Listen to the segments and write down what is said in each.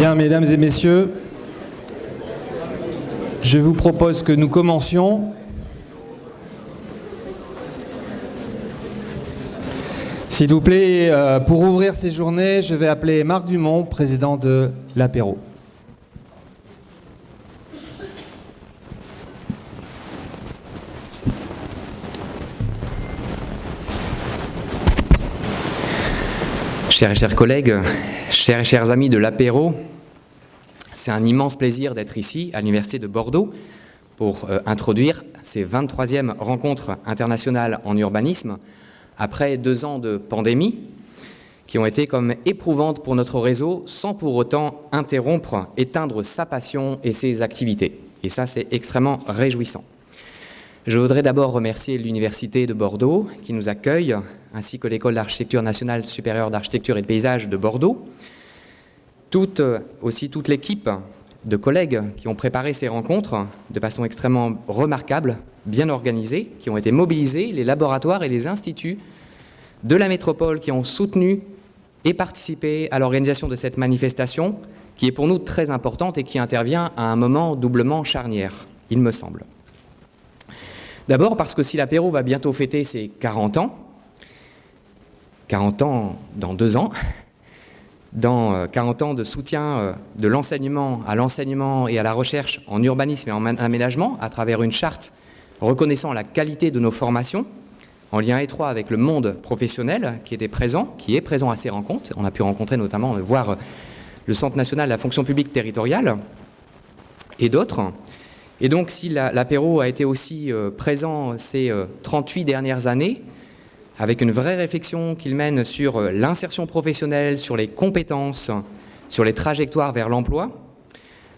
Bien, mesdames et messieurs, je vous propose que nous commencions. S'il vous plaît, euh, pour ouvrir ces journées, je vais appeler Marc Dumont, président de l'apéro. Chers et chers collègues, chers et chers amis de l'apéro, c'est un immense plaisir d'être ici à l'Université de Bordeaux pour euh, introduire ces 23e rencontres internationales en urbanisme après deux ans de pandémie qui ont été comme éprouvantes pour notre réseau sans pour autant interrompre, éteindre sa passion et ses activités. Et ça, c'est extrêmement réjouissant. Je voudrais d'abord remercier l'Université de Bordeaux qui nous accueille, ainsi que l'École d'architecture nationale supérieure d'architecture et de paysage de Bordeaux, toute, aussi toute l'équipe de collègues qui ont préparé ces rencontres de façon extrêmement remarquable, bien organisée, qui ont été mobilisés, les laboratoires et les instituts de la métropole qui ont soutenu et participé à l'organisation de cette manifestation qui est pour nous très importante et qui intervient à un moment doublement charnière, il me semble. D'abord parce que si l'apéro va bientôt fêter ses 40 ans, 40 ans dans deux ans, dans 40 ans de soutien de l'enseignement à l'enseignement et à la recherche en urbanisme et en aménagement à travers une charte reconnaissant la qualité de nos formations, en lien étroit avec le monde professionnel qui était présent, qui est présent à ces rencontres. On a pu rencontrer notamment, voir le Centre national de la fonction publique territoriale et d'autres. Et donc, si l'apéro a été aussi euh, présent ces 38 euh, dernières années, avec une vraie réflexion qu'il mène sur euh, l'insertion professionnelle, sur les compétences, sur les trajectoires vers l'emploi,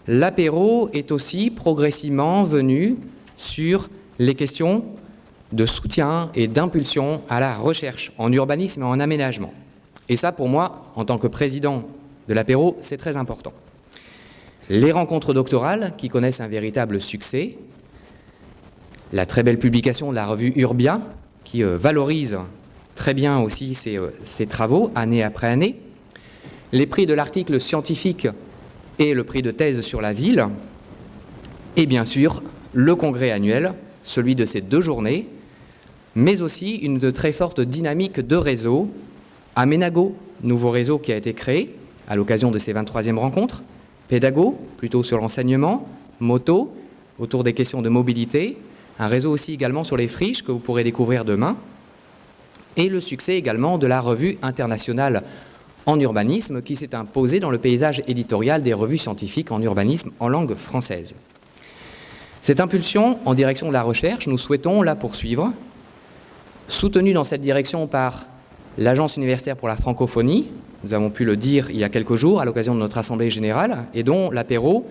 l'apéro est aussi progressivement venu sur les questions de soutien et d'impulsion à la recherche en urbanisme et en aménagement. Et ça, pour moi, en tant que président de l'apéro, c'est très important les rencontres doctorales qui connaissent un véritable succès, la très belle publication de la revue Urbia qui euh, valorise très bien aussi ses, euh, travaux année après année, les prix de l'article scientifique et le prix de thèse sur la ville, et bien sûr le congrès annuel, celui de ces deux journées, mais aussi une très forte dynamique de réseau, Aménago, nouveau réseau qui a été créé à l'occasion de ces 23e rencontres, pédago, plutôt sur l'enseignement, moto, autour des questions de mobilité, un réseau aussi également sur les friches que vous pourrez découvrir demain, et le succès également de la revue internationale en urbanisme qui s'est imposée dans le paysage éditorial des revues scientifiques en urbanisme en langue française. Cette impulsion en direction de la recherche, nous souhaitons la poursuivre, soutenue dans cette direction par l'Agence universitaire pour la francophonie, nous avons pu le dire il y a quelques jours à l'occasion de notre Assemblée générale, et dont l'apéro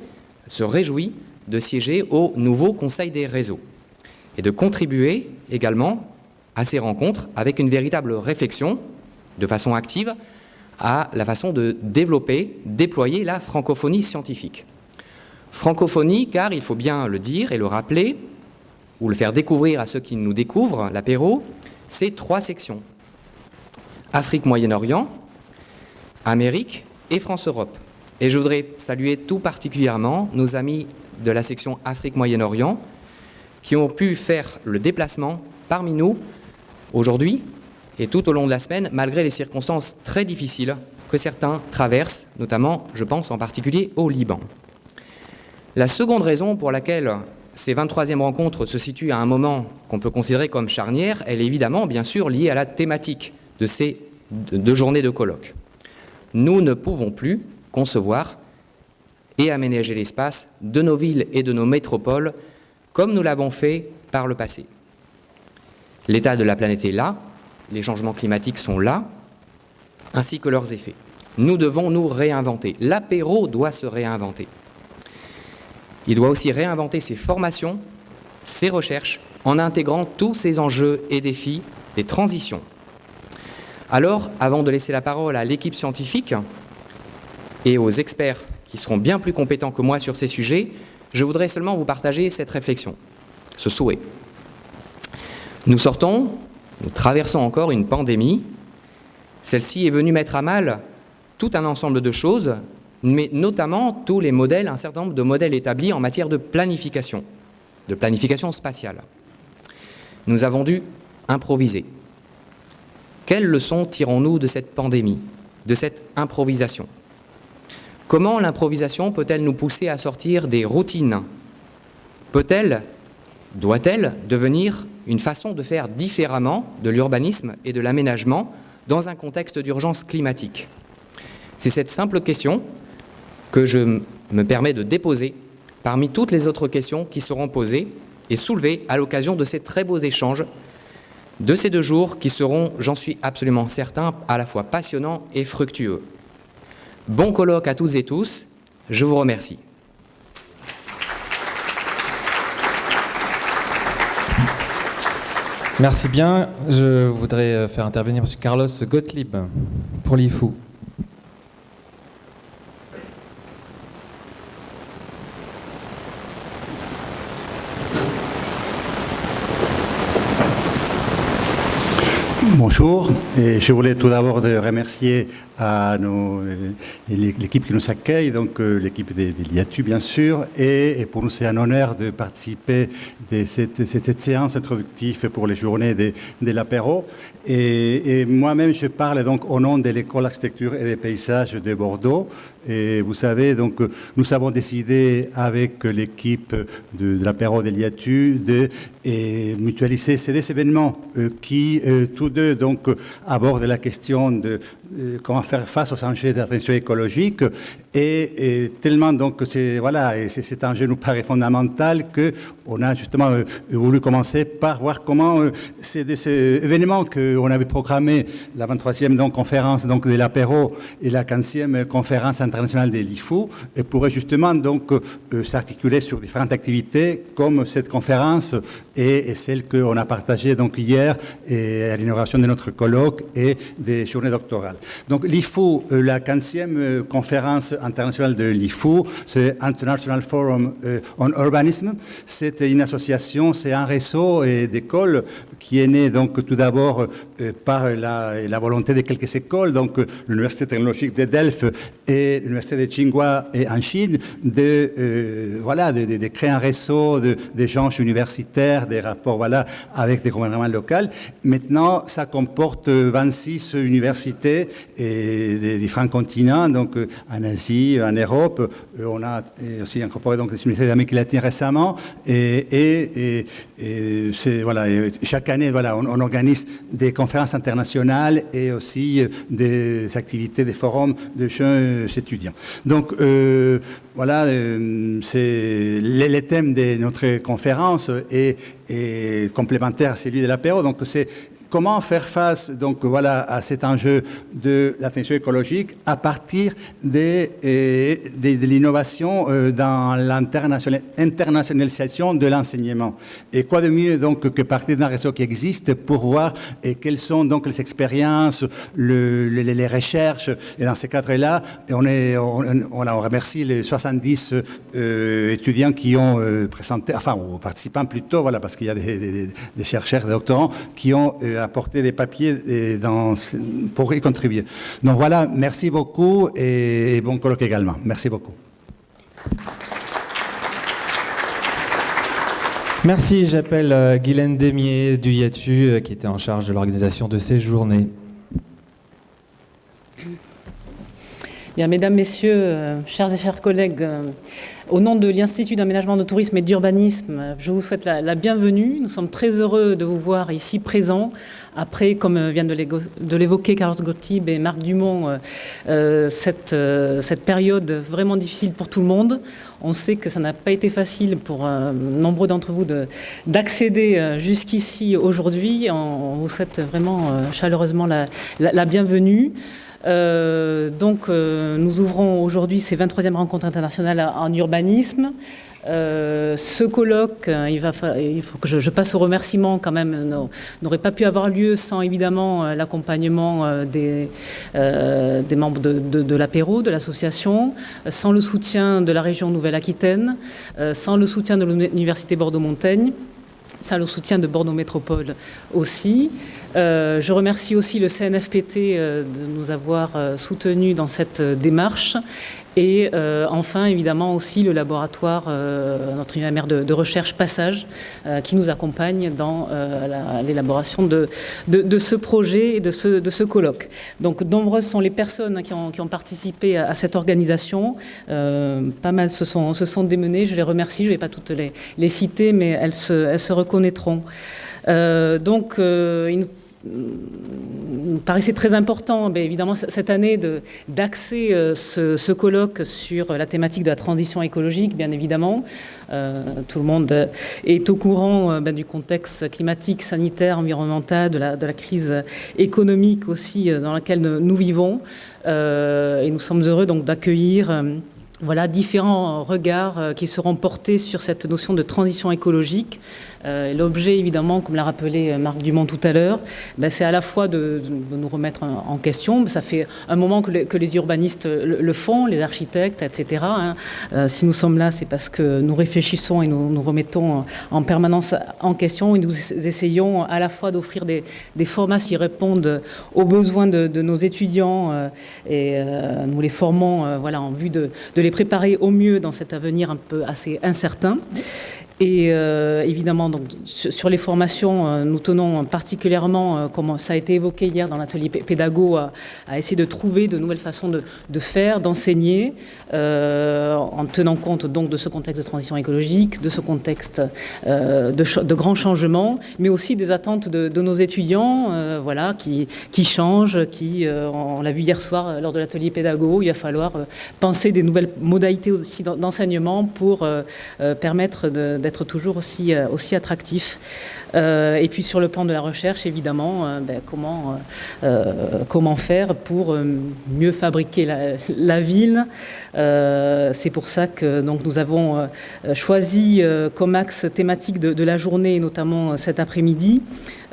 se réjouit de siéger au nouveau Conseil des réseaux, et de contribuer également à ces rencontres avec une véritable réflexion, de façon active, à la façon de développer, déployer la francophonie scientifique. Francophonie, car il faut bien le dire et le rappeler, ou le faire découvrir à ceux qui nous découvrent, l'apéro, c'est trois sections. Afrique-Moyen-Orient, Amérique et France-Europe. Et je voudrais saluer tout particulièrement nos amis de la section Afrique-Moyen-Orient qui ont pu faire le déplacement parmi nous aujourd'hui et tout au long de la semaine, malgré les circonstances très difficiles que certains traversent, notamment, je pense en particulier au Liban. La seconde raison pour laquelle ces 23e rencontres se situent à un moment qu'on peut considérer comme charnière, elle est évidemment, bien sûr, liée à la thématique de ces deux journées de colloque nous ne pouvons plus concevoir et aménager l'espace de nos villes et de nos métropoles comme nous l'avons fait par le passé. L'état de la planète est là, les changements climatiques sont là, ainsi que leurs effets. Nous devons nous réinventer. L'apéro doit se réinventer. Il doit aussi réinventer ses formations, ses recherches, en intégrant tous ces enjeux et défis des transitions alors, avant de laisser la parole à l'équipe scientifique et aux experts qui seront bien plus compétents que moi sur ces sujets, je voudrais seulement vous partager cette réflexion, ce souhait. Nous sortons, nous traversons encore une pandémie. Celle-ci est venue mettre à mal tout un ensemble de choses mais notamment tous les modèles, un certain nombre de modèles établis en matière de planification, de planification spatiale. Nous avons dû improviser. Quelles leçons tirons-nous de cette pandémie, de cette improvisation? Comment l'improvisation peut-elle nous pousser à sortir des routines? Peut-elle, doit-elle devenir une façon de faire différemment de l'urbanisme et de l'aménagement dans un contexte d'urgence climatique? C'est cette simple question que je me permets de déposer parmi toutes les autres questions qui seront posées et soulevées à l'occasion de ces très beaux échanges de ces deux jours qui seront, j'en suis absolument certain, à la fois passionnants et fructueux. Bon colloque à toutes et tous, je vous remercie. Merci bien. Je voudrais faire intervenir M. Carlos Gottlieb pour l'IFU. Bonjour, et je voulais tout d'abord remercier l'équipe qui nous accueille, donc euh, l'équipe de, l'IATU bien sûr, et, pour nous c'est un honneur de participer à cette, séance introductive pour les journées de, de l'apéro. Et, moi-même je parle donc au nom de l'école d'architecture et des paysages de Bordeaux. Et vous savez, donc nous avons décidé avec l'équipe de, l'apéro de l'IATU de mutualiser ces deux événements euh, qui euh, tous deux donc abordent la question de euh, comment faire face aux enjeux d'attention écologique et, tellement donc c'est voilà et cet enjeu nous paraît fondamental que on a justement euh, voulu commencer par voir comment euh, c'est de ces événements qu'on avait programmé la 23e donc conférence donc de l'apéro et la 15e conférence internationale de l'IFU et pourrait justement donc s'articuler sur différentes activités comme cette conférence et, celle qu'on a partagée donc hier à l'inauguration de notre colloque et des journées doctorales. Donc l'IFU, euh, la 15e euh, conférence internationale de l'IFU, c'est International Forum euh, on Urbanism. C'est une association, c'est un réseau d'écoles qui est né donc tout d'abord par la, volonté de quelques écoles, donc l'Université technologique de Delft et l'Université de Tsinghua en Chine, de, voilà, de, créer un réseau d'échanges universitaires, des rapports voilà, avec des gouvernements locaux. Maintenant, ça comporte 26 universités et des différents continents, donc euh, en Asie, en Europe. Euh, on a aussi incorporé donc, des universités d'Amérique latine récemment. Et, voilà, chaque année, voilà, on, organise des conférences internationales et aussi euh, des activités, des forums de jeunes étudiants. Donc, voilà, c'est le, thème de notre conférence est complémentaire à celui de l'apéro. Donc, c'est comment faire face donc voilà à cet enjeu de l'attention écologique à partir de, euh, de, l'innovation euh, dans l'internationalisation de l'enseignement? Et quoi de mieux donc que partir d'un réseau qui existe pour voir et quelles sont donc les expériences, les recherches? Et dans ces cadres-là, on, est, on, on, remercie les 70 euh, étudiants qui ont présenté, enfin, ou participants plutôt, voilà, parce qu'il y a des, des, chercheurs, des doctorants qui ont apporter des papiers dans, pour y contribuer. Donc voilà, merci beaucoup et, bon colloque également. Merci beaucoup. Merci, j'appelle euh, Guylaine Demier du IATU euh, qui était en charge de l'organisation de ces journées. Bien, mesdames, messieurs, euh, chers et chers collègues, euh, au nom de l'Institut d'aménagement de tourisme et d'urbanisme, je vous souhaite la, bienvenue. Nous sommes très heureux de vous voir ici présents. Après, comme euh, vient de l'évoquer Carlos Gottlieb et Marc Dumont, cette, cette, période vraiment difficile pour tout le monde. On sait que ça n'a pas été facile pour nombreux d'entre vous d'accéder jusqu'ici aujourd'hui. On, vous souhaite vraiment chaleureusement la bienvenue. Euh, donc, euh, nous ouvrons aujourd'hui ces 23e rencontres internationales en urbanisme. Euh, ce colloque, il, faut que je, passe au remerciement quand même, n'aurait pas pu avoir lieu sans évidemment l'accompagnement des, des, membres de, de, de l'apéro, de l'association, sans le soutien de la région Nouvelle-Aquitaine, sans le soutien de l'Université Bordeaux-Montaigne, sans le soutien de Bordeaux Métropole aussi. Euh, je remercie aussi le CNFPT euh, de nous avoir euh, soutenus dans cette démarche Et euh, enfin, évidemment, aussi le laboratoire, euh, notre univers de, recherche Passage, euh, qui nous accompagne dans l'élaboration de, ce projet et de ce, colloque. Donc, nombreuses sont les personnes qui ont, participé à, cette organisation. pas mal se sont, se démenées. Je les remercie. Je ne vais pas toutes les, les citer, mais elles se, elles se reconnaîtront. donc, il nous me paraissait très important, évidemment, cette année, d'axer euh, ce, colloque sur la thématique de la transition écologique, bien évidemment. Euh, tout le monde est au courant euh, ben, du contexte climatique, sanitaire, environnemental, de la, de la crise économique aussi euh, dans laquelle nous vivons. et nous sommes heureux donc d'accueillir voilà différents regards qui seront portés sur cette notion de transition écologique euh, L'objet, évidemment, comme l'a rappelé euh, Marc Dumont tout à l'heure, ben, c'est à la fois de, nous remettre en question. Ça fait un moment que, les, urbanistes le, font, les architectes, etc. Hein. Euh, si nous sommes là, c'est parce que nous réfléchissons et nous nous remettons en permanence en question et nous essayons à la fois d'offrir des, formations qui répondent aux besoins de, nos étudiants et nous les formons voilà, en vue de les préparer au mieux dans cet avenir un peu assez incertain. Et euh, évidemment, donc, sur les formations, euh, nous tenons particulièrement, euh, comme ça a été évoqué hier dans l'atelier pédago, à, essayer de trouver de nouvelles façons de, de faire, d'enseigner, en tenant compte donc de ce contexte de transition écologique, de ce contexte de, de, grands changements, mais aussi des attentes de, de nos étudiants, voilà, qui, changent, qui, on l'a vu hier soir lors de l'atelier pédago, il va falloir penser des nouvelles modalités aussi d'enseignement pour permettre d'être être toujours aussi, euh, aussi attractif. Euh, et puis sur le plan de la recherche, évidemment, euh, ben, comment, comment faire pour mieux fabriquer la, ville. C'est pour ça que donc, nous avons choisi comme axe thématique de la journée, notamment cet après-midi,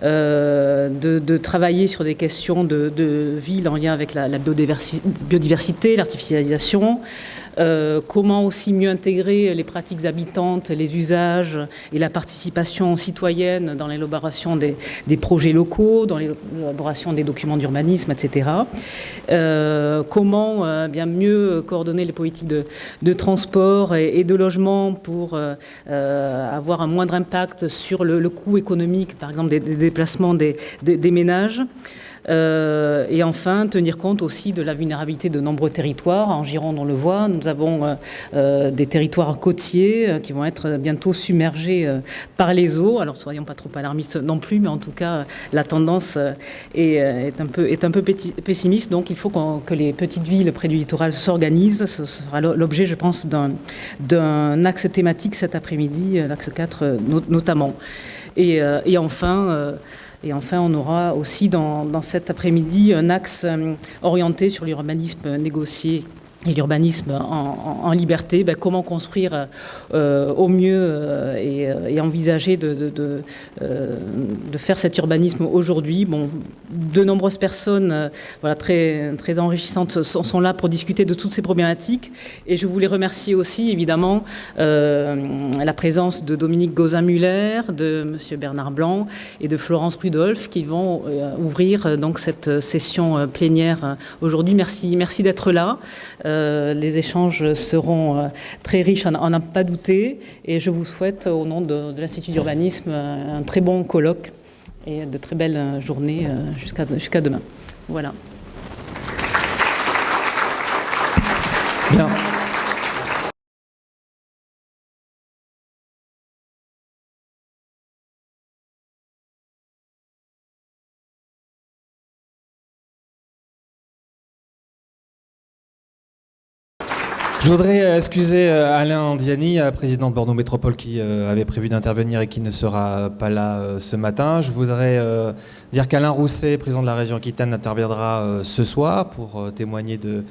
euh, de, travailler sur des questions de, ville en lien avec la, biodiversité, l'artificialisation, euh, comment aussi mieux intégrer les pratiques habitantes, les usages et la participation citoyenne dans l'élaboration des, des, projets locaux, dans l'élaboration des documents d'urbanisme, etc. Euh, comment bien mieux coordonner les politiques de, transport et, de logement pour avoir un moindre impact sur le, le coût économique, par exemple, des, des déplacements des, des, ménages. Euh, et enfin, tenir compte aussi de la vulnérabilité de nombreux territoires. En Gironde, on le voit, nous avons euh, euh des territoires côtiers qui vont être bientôt submergés par les eaux. Alors, soyons pas trop alarmistes non plus, mais en tout cas, la tendance est, un, peu, un peu pessimiste. Donc, il faut qu que les petites villes près du littoral s'organisent. Ce sera l'objet, je pense, d'un axe thématique cet après-midi, l'axe 4 notamment. Et, et enfin, et enfin, on aura aussi dans, dans cet après-midi un axe euh, orienté sur l'urbanisme négocié et l'urbanisme en, liberté, ben, comment construire euh, au mieux euh, et, et, envisager de, euh, faire cet urbanisme aujourd'hui. Bon, de nombreuses personnes euh, voilà, très, très enrichissantes sont, là pour discuter de toutes ces problématiques et je voulais remercier aussi évidemment euh, la présence de Dominique Gauzin-Muller, de M. Bernard Blanc et de Florence Rudolph qui vont ouvrir donc cette session plénière aujourd'hui. Merci, merci d'être là. Euh, les échanges seront euh, très riches, on n'a pas douté. Et je vous souhaite, au nom de, l'Institut d'urbanisme, un très bon colloque et de très belles journées euh, jusqu'à demain. Voilà. Je voudrais euh, excuser euh, Alain Diani, euh, président de Bordeaux Métropole, qui avait prévu d'intervenir et qui ne sera pas là ce matin. Je voudrais dire qu'Alain Rousset, président de la région Aquitaine, interviendra ce soir pour témoigner de,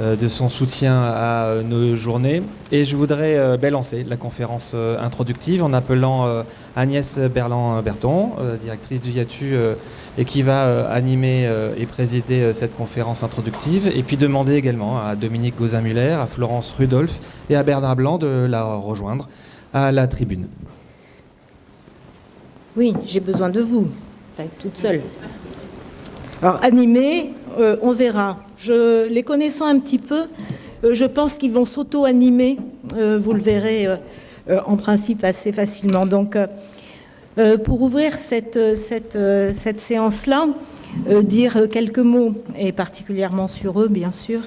de son soutien à nos journées. Et je voudrais ben, lancer la conférence introductive en appelant Agnès Berland-Berton, directrice du IATU et qui va euh, animer euh, et présider euh, cette conférence introductive. Et puis demander également à Dominique Gauzin-Muller, à Florence Rudolph et à Bernard Blanc de la rejoindre à la tribune. Oui, j'ai besoin de vous, enfin, toute seule. Alors, animer, euh, on verra. Je, les connaissant un petit peu, je pense qu'ils vont s'auto-animer, vous le verrez en principe assez facilement. Donc, pour ouvrir cette, cette, cette séance-là, dire quelques mots, et particulièrement sur eux, bien sûr.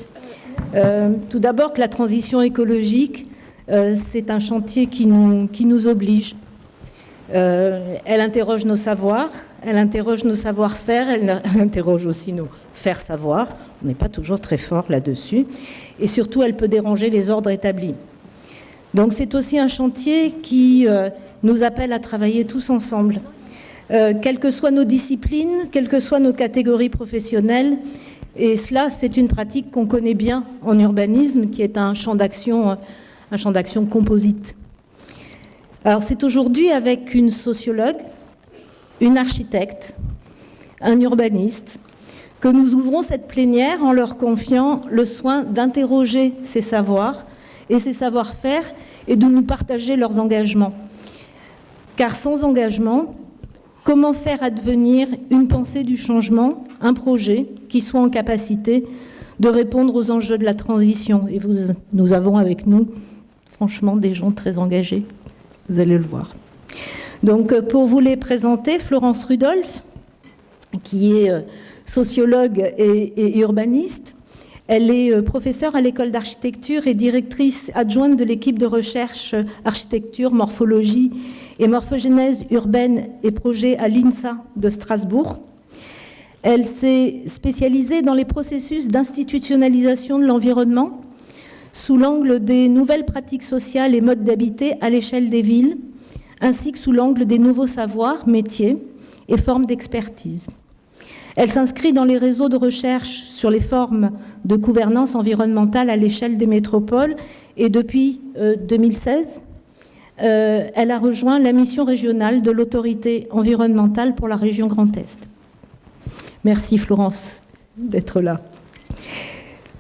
tout d'abord que la transition écologique, c'est un chantier qui nous, qui nous oblige. elle interroge nos savoirs, elle interroge nos savoir-faire, elle, interroge aussi nos faire savoir. On n'est pas toujours très fort là-dessus. Et surtout, elle peut déranger les ordres établis. Donc c'est aussi un chantier qui euh, nous appelle à travailler tous ensemble. Euh, quelles que soient nos disciplines, quelles que soient nos catégories professionnelles, et cela, c'est une pratique qu'on connaît bien en urbanisme, qui est un champ d'action, euh, un champ d'action composite. Alors, c'est aujourd'hui avec une sociologue, une architecte, un urbaniste, que nous ouvrons cette plénière en leur confiant le soin d'interroger ces savoirs et ces savoir-faire et de nous partager leurs engagements. Car sans engagement, comment faire advenir une pensée du changement, un projet qui soit en capacité de répondre aux enjeux de la transition? Et nous avons avec nous, franchement, des gens très engagés. Vous allez le voir. Donc, euh, pour vous les présenter, Florence Rudolph, qui est euh, sociologue et, urbaniste. Elle est euh, professeure à l'école d'architecture et directrice adjointe de l'équipe de recherche architecture, morphologie et morphogénèse urbaine et projet à l'INSA de Strasbourg. Elle s'est spécialisée dans les processus d'institutionnalisation de l'environnement sous l'angle des nouvelles pratiques sociales et modes d'habiter à l'échelle des villes, ainsi que sous l'angle des nouveaux savoirs, métiers et formes d'expertise. Elle s'inscrit dans les réseaux de recherche sur les formes de gouvernance environnementale à l'échelle des métropoles et depuis 2016, euh, euh, elle a rejoint la mission régionale de l'autorité environnementale pour la région Grand Est. Merci Florence d'être là.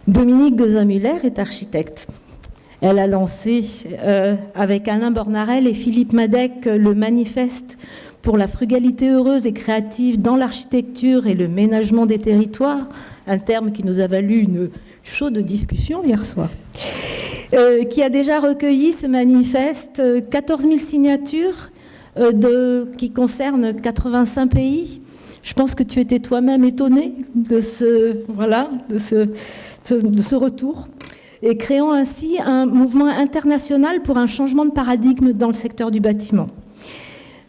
Dominique Gozin-Muller est architecte. Elle a lancé euh, avec Alain Bornarel et Philippe Madec le manifeste pour la frugalité heureuse et créative dans l'architecture et le ménagement des territoires, un terme qui nous a valu une chaude discussion hier soir, euh, qui a déjà recueilli ce manifeste 14 000 signatures euh, qui concernent 85 pays. Je pense que tu étais toi-même étonné de ce, voilà, de ce retour et créant ainsi un mouvement international pour un changement de paradigme dans le secteur du bâtiment.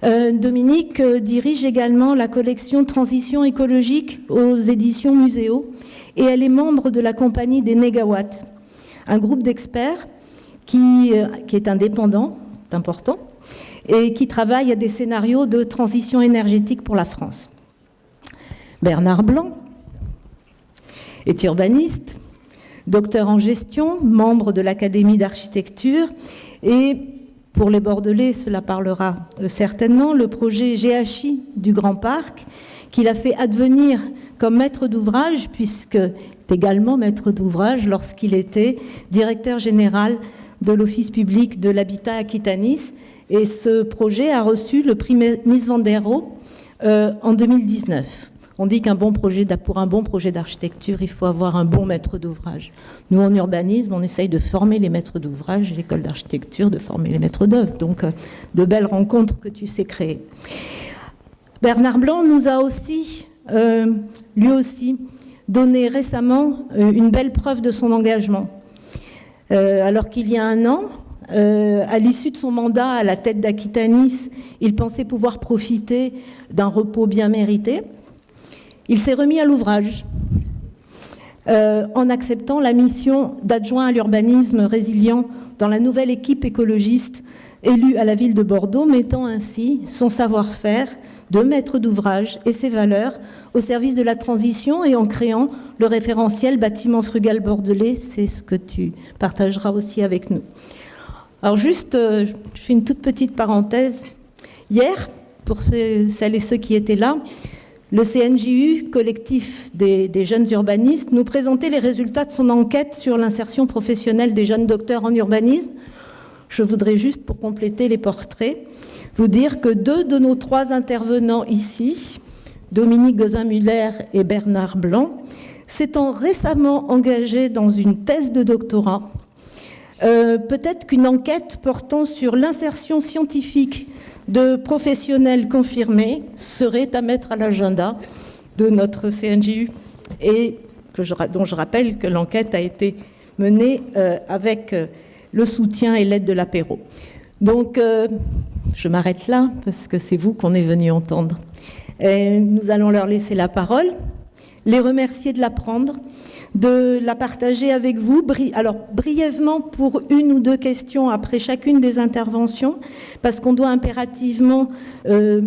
Euh, Dominique euh, dirige également la collection Transition écologique aux éditions Muséo et elle est membre de la compagnie des Négawatts, un groupe d'experts qui, euh, qui est indépendant, important, et qui travaille à des scénarios de transition énergétique pour la France. Bernard Blanc est urbaniste, docteur en gestion, membre de l'Académie d'architecture et pour les Bordelais, cela parlera euh, certainement, le projet GHI du Grand Parc, qu'il a fait advenir comme maître d'ouvrage, puisque est également maître d'ouvrage lorsqu'il était directeur général de l'Office public de l'habitat Aquitanis. Et ce projet a reçu le prix Miss Vandero euh, en 2019. On dit qu'un bon projet, pour un bon projet d'architecture, il faut avoir un bon maître d'ouvrage. Nous, en urbanisme, on essaye de former les maîtres d'ouvrage, l'école d'architecture, de former les maîtres d'œuvre. Donc, euh, de belles rencontres que tu sais créer. Bernard Blanc nous a aussi, euh, lui aussi, donné récemment euh, une belle preuve de son engagement. alors qu'il y a un an, à l'issue de son mandat à la tête d'Aquitanis, il pensait pouvoir profiter d'un repos bien mérité. Il s'est remis à l'ouvrage euh, en acceptant la mission d'adjoint à l'urbanisme résilient dans la nouvelle équipe écologiste élue à la ville de Bordeaux, mettant ainsi son savoir-faire de maître d'ouvrage et ses valeurs au service de la transition et en créant le référentiel bâtiment frugal bordelais. C'est ce que tu partageras aussi avec nous. Alors juste, euh, je fais une toute petite parenthèse. Hier, pour celles et ceux qui étaient là, le CNJU, collectif des, jeunes urbanistes, nous présentait les résultats de son enquête sur l'insertion professionnelle des jeunes docteurs en urbanisme. Je voudrais juste, pour compléter les portraits, vous dire que deux de nos trois intervenants ici, Dominique Gozin-Muller et Bernard Blanc, s'étant récemment engagé dans une thèse de doctorat. Euh, peut-être qu'une enquête portant sur l'insertion scientifique de professionnels confirmés serait à mettre à l'agenda de notre CNJU et dont je rappelle que l'enquête a été menée euh, avec euh, le soutien et l'aide de l'apéro. Donc, je m'arrête là parce que c'est vous qu'on est venu entendre. Et nous allons leur laisser la parole, les remercier de la prendre, de la partager avec vous. Alors, brièvement, pour une ou deux questions après chacune des interventions, parce qu'on doit impérativement euh,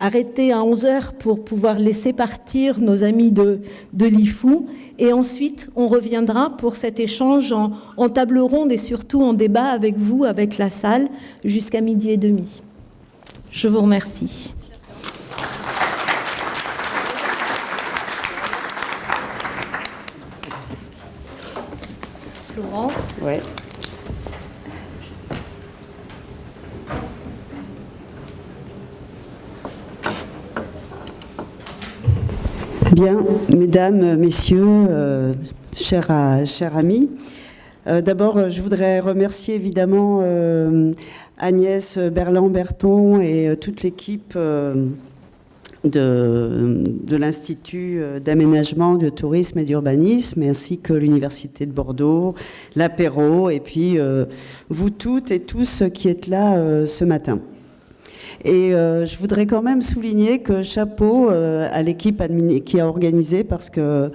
arrêter à 11 heures pour pouvoir laisser partir nos amis de, l'IFU. Et ensuite, on reviendra pour cet échange en, en table ronde et surtout en débat avec vous, avec la salle, jusqu'à midi et demi. Je vous remercie. Florence Ouais. Bien, mesdames, messieurs, euh, chers, chers, amis, euh, d'abord, je voudrais remercier évidemment euh, Agnès Berland-Berton et toute l'équipe de, l'Institut d'aménagement, de tourisme et d'urbanisme, ainsi que l'Université de Bordeaux, l'apéro, et puis euh, vous toutes et tous qui êtes là euh, ce matin. Et euh, je voudrais quand même souligner que chapeau à l'équipe qui a organisé, parce que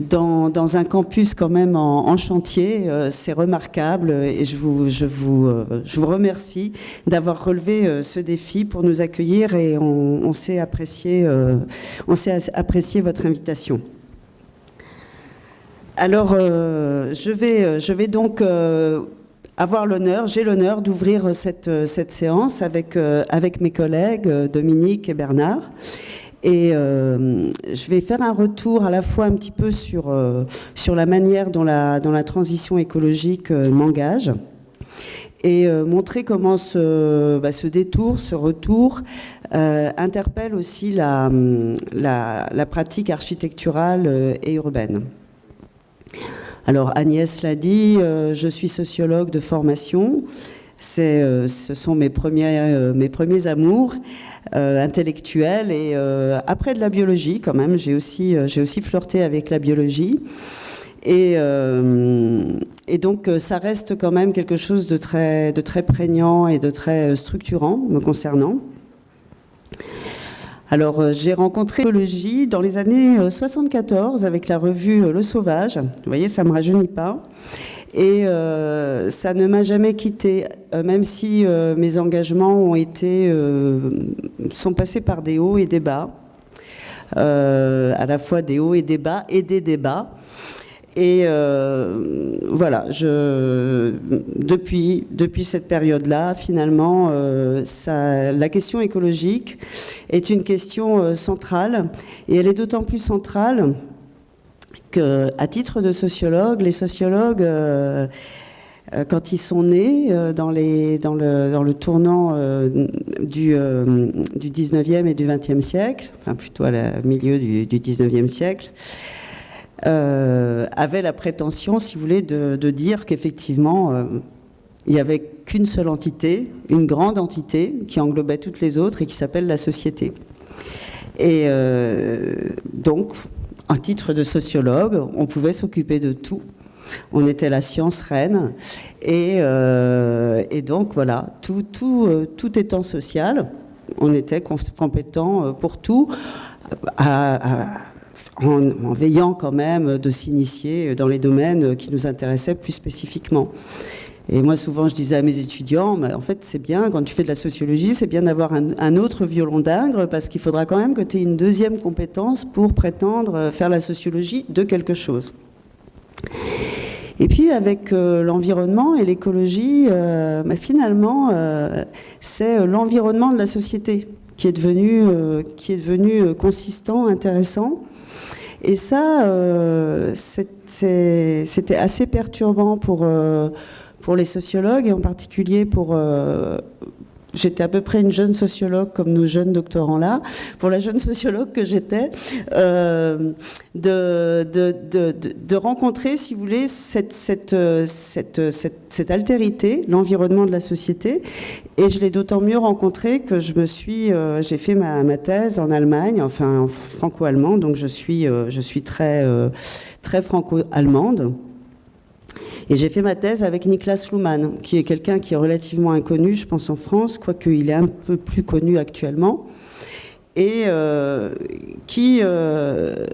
dans, un campus quand même en, chantier. Euh, c'est remarquable et je vous, je vous, euh, je vous remercie d'avoir relevé euh, ce défi pour nous accueillir et on, sait apprécier, on sait apprécier votre invitation. Alors, je, vais, je vais donc avoir l'honneur, j'ai l'honneur d'ouvrir cette, cette séance avec, avec mes collègues Dominique et Bernard. Et euh, je vais faire un retour à la fois un petit peu sur, euh, sur la manière dont la, la transition écologique euh, m'engage et montrer comment ce, bah, ce, détour, ce retour interpelle aussi la, la pratique architecturale et urbaine. Alors Agnès l'a dit, je suis sociologue de formation. Ce sont mes premiers, mes premiers amours. Euh, intellectuelle. Et euh, après de la biologie, quand même, j'ai aussi, euh, j'ai aussi flirté avec la biologie. Et, et, donc, ça reste quand même quelque chose de très, de très prégnant et de très structurant me concernant. Alors, j'ai rencontré biologie dans les années 74 avec la revue Le Sauvage. Vous voyez, ça ne me rajeunit pas. Et euh, ça ne m'a jamais quitté, euh, même si euh, mes engagements ont été, sont passés par des hauts et des bas, à la fois des hauts et des bas et des débats. Et voilà, je, depuis, depuis cette période-là, finalement, ça, la question écologique est une question centrale, et elle est d'autant plus centrale à titre de sociologue, les sociologues, euh, euh, quand ils sont nés euh, dans, le, tournant du, du 19e et du 20e siècle, enfin plutôt à la milieu du, du 19e siècle, avaient la prétention, si vous voulez, de, de dire qu'effectivement, il n'y avait qu'une seule entité, une grande entité qui englobait toutes les autres et qui s'appelle la société. Et donc, titre de sociologue, on pouvait s'occuper de tout. On était la science reine. Et, euh, donc, voilà, tout, tout, euh, tout étant social, on était compétent euh, pour tout, en, veillant quand même de s'initier dans les domaines qui nous intéressaient plus spécifiquement. Et moi, souvent, je disais à mes étudiants, en fait, c'est bien, quand tu fais de la sociologie, c'est bien d'avoir un, autre violon d'ingre, parce qu'il faudra quand même que tu aies une deuxième compétence pour prétendre faire la sociologie de quelque chose. Et puis avec euh, l'environnement et l'écologie, euh, bah, finalement, euh, c'est l'environnement de la société qui est devenu, qui est devenu consistant, intéressant. Et ça, c'était assez perturbant pour pour les sociologues et en particulier pour, euh, j'étais à peu près une jeune sociologue comme nos jeunes doctorants là, pour la jeune sociologue que j'étais, euh, de, de, de, de, rencontrer, si vous voulez, cette, cette, cette, cette, altérité, l'environnement de la société. Et je l'ai d'autant mieux rencontré que je me suis, euh, j'ai fait ma, ma, thèse en Allemagne, enfin franco-allemand, donc je suis, euh, je suis très, très franco-allemande. Et j'ai fait ma thèse avec Niklas Luhmann, qui est quelqu'un qui est relativement inconnu, je pense, en France, quoique il est un peu plus connu actuellement, et euh, qui, euh,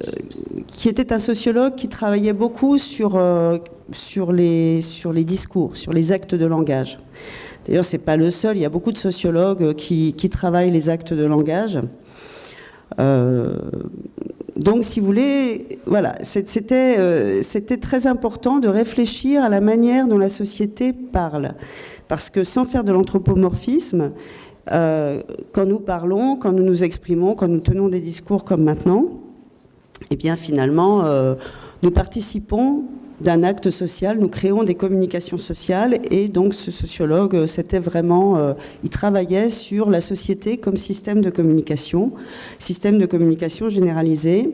qui était un sociologue qui travaillait beaucoup sur, euh, sur, les, discours, sur les actes de langage. D'ailleurs, ce n'est pas le seul, il y a beaucoup de sociologues qui, travaillent les actes de langage. Donc, si vous voulez, voilà, euh, c'était très important de réfléchir à la manière dont la société parle. Parce que sans faire de l'anthropomorphisme, euh, quand nous parlons, quand nous nous exprimons, quand nous tenons des discours comme maintenant, eh bien finalement, euh, nous participons d'un acte social, nous créons des communications sociales et donc ce sociologue, euh, c'était vraiment, euh, il travaillait sur la société comme système de communication, système de communication généralisé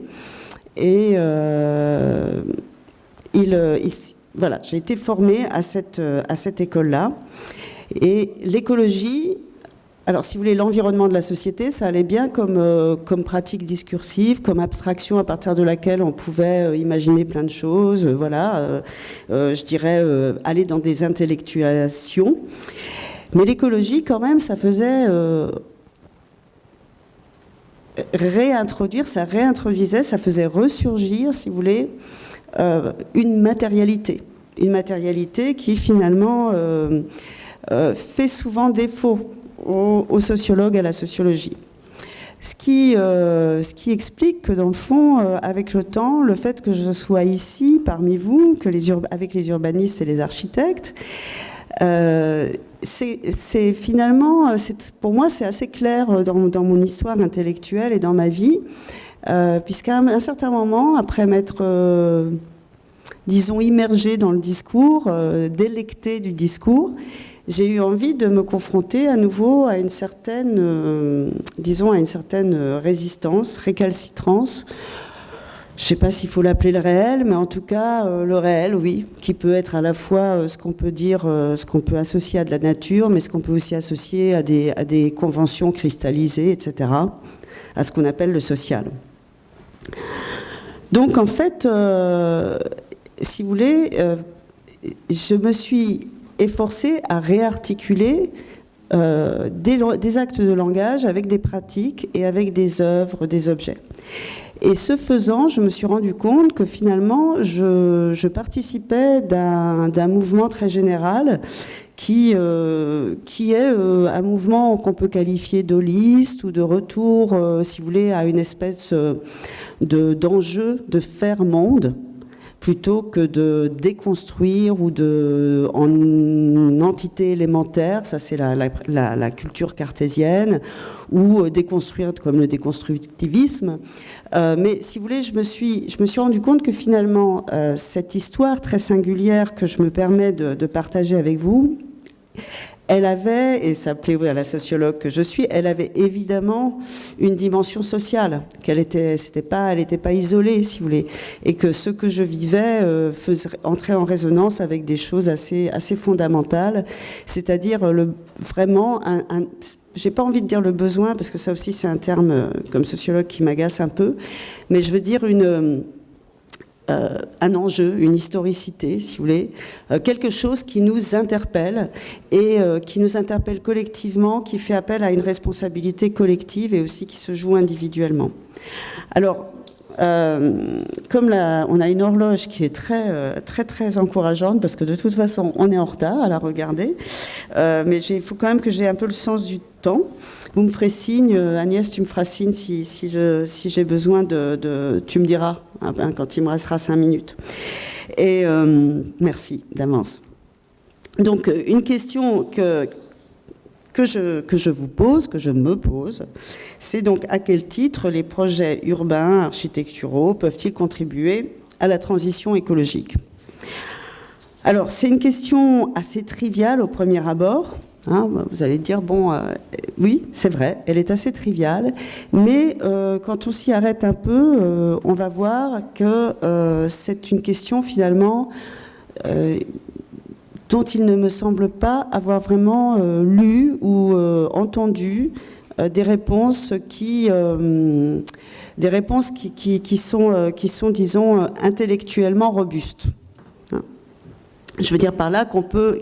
et euh, il, voilà, j'ai été formée à cette, à cette école-là et l'écologie, alors, si vous voulez, l'environnement de la société, ça allait bien comme, euh, pratique discursive, comme abstraction à partir de laquelle on pouvait euh, imaginer plein de choses, euh, voilà, je dirais aller dans des intellectuations. Mais l'écologie, quand même, ça faisait réintroduire, ça réintroduisait, ça faisait ressurgir, si vous voulez, une matérialité. Une matérialité qui, finalement, fait souvent défaut aux, sociologues, à la sociologie. Ce qui, euh, ce qui, explique que dans le fond, euh, avec le temps, le fait que je sois ici parmi vous, que les avec les urbanistes et les architectes, euh, c'est finalement, pour moi, c'est assez clair dans, dans, mon histoire intellectuelle et dans ma vie, puisqu'à un, un, certain moment, après m'être, disons, immergé dans le discours, délecté du discours, j'ai eu envie de me confronter à nouveau à une certaine, euh, disons, à une certaine résistance, récalcitrance. Je ne sais pas s'il faut l'appeler le réel, mais en tout cas euh, le réel, oui, qui peut être à la fois euh, ce qu'on peut dire, ce qu'on peut associer à de la nature, mais ce qu'on peut aussi associer à des conventions cristallisées, etc., à ce qu'on appelle le social. Donc en fait, si vous voulez, je me suis est forcé à réarticuler euh, des, actes de langage avec des pratiques et avec des œuvres, des objets. Et ce faisant, je me suis rendu compte que finalement, je, participais d'un mouvement très général qui, euh, est euh, un mouvement qu'on peut qualifier d'holiste ou de retour, si vous voulez, à une espèce d'enjeu de faire monde plutôt que de déconstruire ou de en entité élémentaire, ça c'est la, culture cartésienne, ou euh, déconstruire comme le déconstructivisme. Euh, mais si vous voulez, je me suis, rendu compte que finalement, euh, cette histoire très singulière que je me permets de partager avec vous, elle avait, et ça plaît à la sociologue que je suis, elle avait évidemment une dimension sociale, qu'elle était, pas, elle n'était pas isolée, si vous voulez, et que ce que je vivais euh, faisait entrer en résonance avec des choses assez, assez fondamentales, c'est-à-dire le, vraiment un, un j'ai pas envie de dire le besoin, parce que ça aussi c'est un terme euh, comme sociologue qui m'agace un peu, mais je veux dire une euh, un enjeu, une historicité, si vous voulez, euh, quelque chose qui nous interpelle et euh, qui nous interpelle collectivement, qui fait appel à une responsabilité collective et aussi qui se joue individuellement. Alors, comme on a une horloge qui est très, très, très encourageante, parce que de toute façon, on est en retard à la regarder, mais il faut quand même que j'ai un peu le sens du temps. Vous me ferez signe, Agnès, tu me feras signe si, si j'ai besoin de, Tu me diras Hein, ben, quand il me restera cinq minutes. Et euh, merci d'avance. Donc, euh, une question que, que, je, que je vous pose, que je me pose, c'est donc à quel titre les projets urbains, architecturaux peuvent-ils contribuer à la transition écologique? Alors, c'est une question assez triviale au premier abord, Hein, vous allez dire, bon, euh, oui, c'est vrai, elle est assez triviale, mais euh, quand on s'y arrête un peu, euh, on va voir que c'est une question finalement dont il ne me semble pas avoir vraiment lu ou entendu des réponses qui des réponses qui sont, disons, intellectuellement robustes. Hein. Je veux dire par là qu'on peut,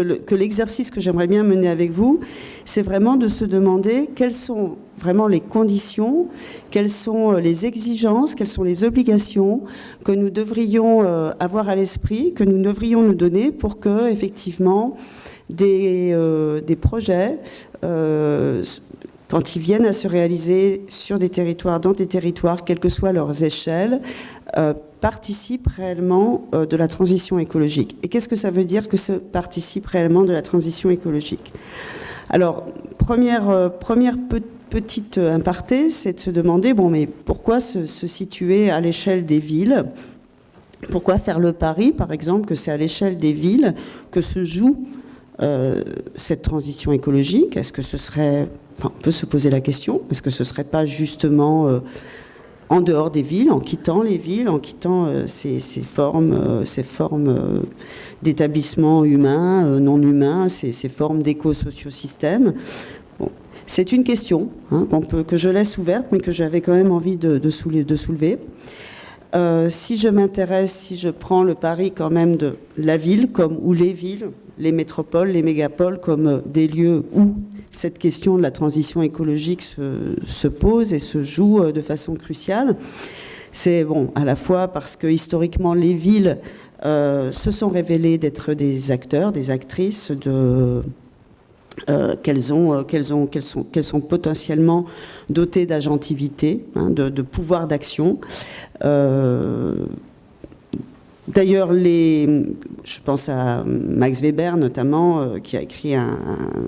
que l'exercice que j'aimerais bien mener avec vous, c'est vraiment de se demander quelles sont vraiment les conditions, quelles sont euh, les exigences, quelles sont les obligations que nous devrions euh, avoir à l'esprit, que nous devrions nous donner pour que, effectivement, des, euh, des projets, quand ils viennent à se réaliser sur des territoires, dans des territoires, quelles que soient leurs échelles, participe réellement euh, de la transition écologique. Et qu'est-ce que ça veut dire que ce participe réellement de la transition écologique? Alors, première, euh, petite impartée, c'est de se demander, bon, mais pourquoi se, situer à l'échelle des villes? Pourquoi faire le pari, par exemple, que c'est à l'échelle des villes que se joue euh, cette transition écologique? Est-ce que ce serait, on peut se poser la question, est-ce que ce serait pas justement en dehors des villes, en quittant les villes, en quittant euh, ces, formes, ces formes euh, euh, d'établissements humains, non humains, ces, formes d'éco-sociosystèmes? c'est une question hein, peut, que je laisse ouverte, mais que j'avais quand même envie de, soulever. si je m'intéresse, si je prends le pari quand même de la ville, comme ou les villes, les métropoles, les mégapoles, comme des lieux où cette question de la transition écologique se, pose et se joue euh, de façon cruciale. C'est bon, à la fois parce que historiquement les villes euh, se sont révélées d'être des acteurs, des actrices euh, qu'elles sont potentiellement dotées d'agentivité, hein, de, pouvoir d'action. D'ailleurs, je pense à Max Weber notamment, euh, qui a écrit un,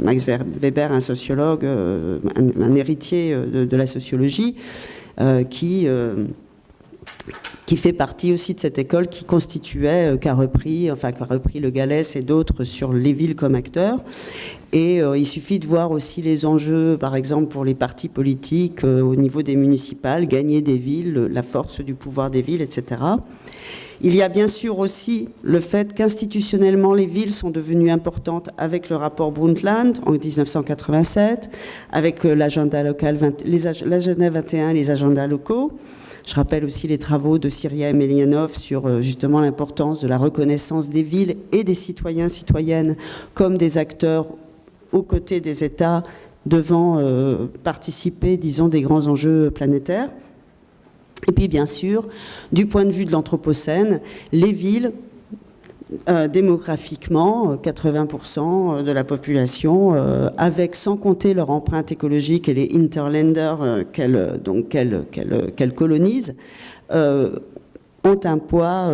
Max Weber, un sociologue, euh, un, héritier euh, de, la sociologie, qui qui fait partie aussi de cette école qui constituait, qui a repris, enfin repris le Galès et d'autres sur les villes comme acteurs. Et il suffit de voir aussi les enjeux, par exemple pour les partis politiques au niveau des municipales, gagner des villes, la force du pouvoir des villes, etc. Il y a bien sûr aussi le fait qu'institutionnellement, les villes sont devenues importantes avec le rapport Brundtland en 1987, avec euh, l'agenda local, l'agenda 21 les agendas locaux. Je rappelle aussi les travaux de Syria Emelianov sur euh, justement l'importance de la reconnaissance des villes et des citoyens, citoyennes comme des acteurs aux côtés des États devant euh, participer, disons, des grands enjeux planétaires. Et puis bien sûr, du point de vue de l'Anthropocène, les villes, euh, démographiquement, 80% euh, de la population, euh, avec sans compter leur empreinte écologique et les interlanders qu'elles qu'elle, colonisent, ont un poids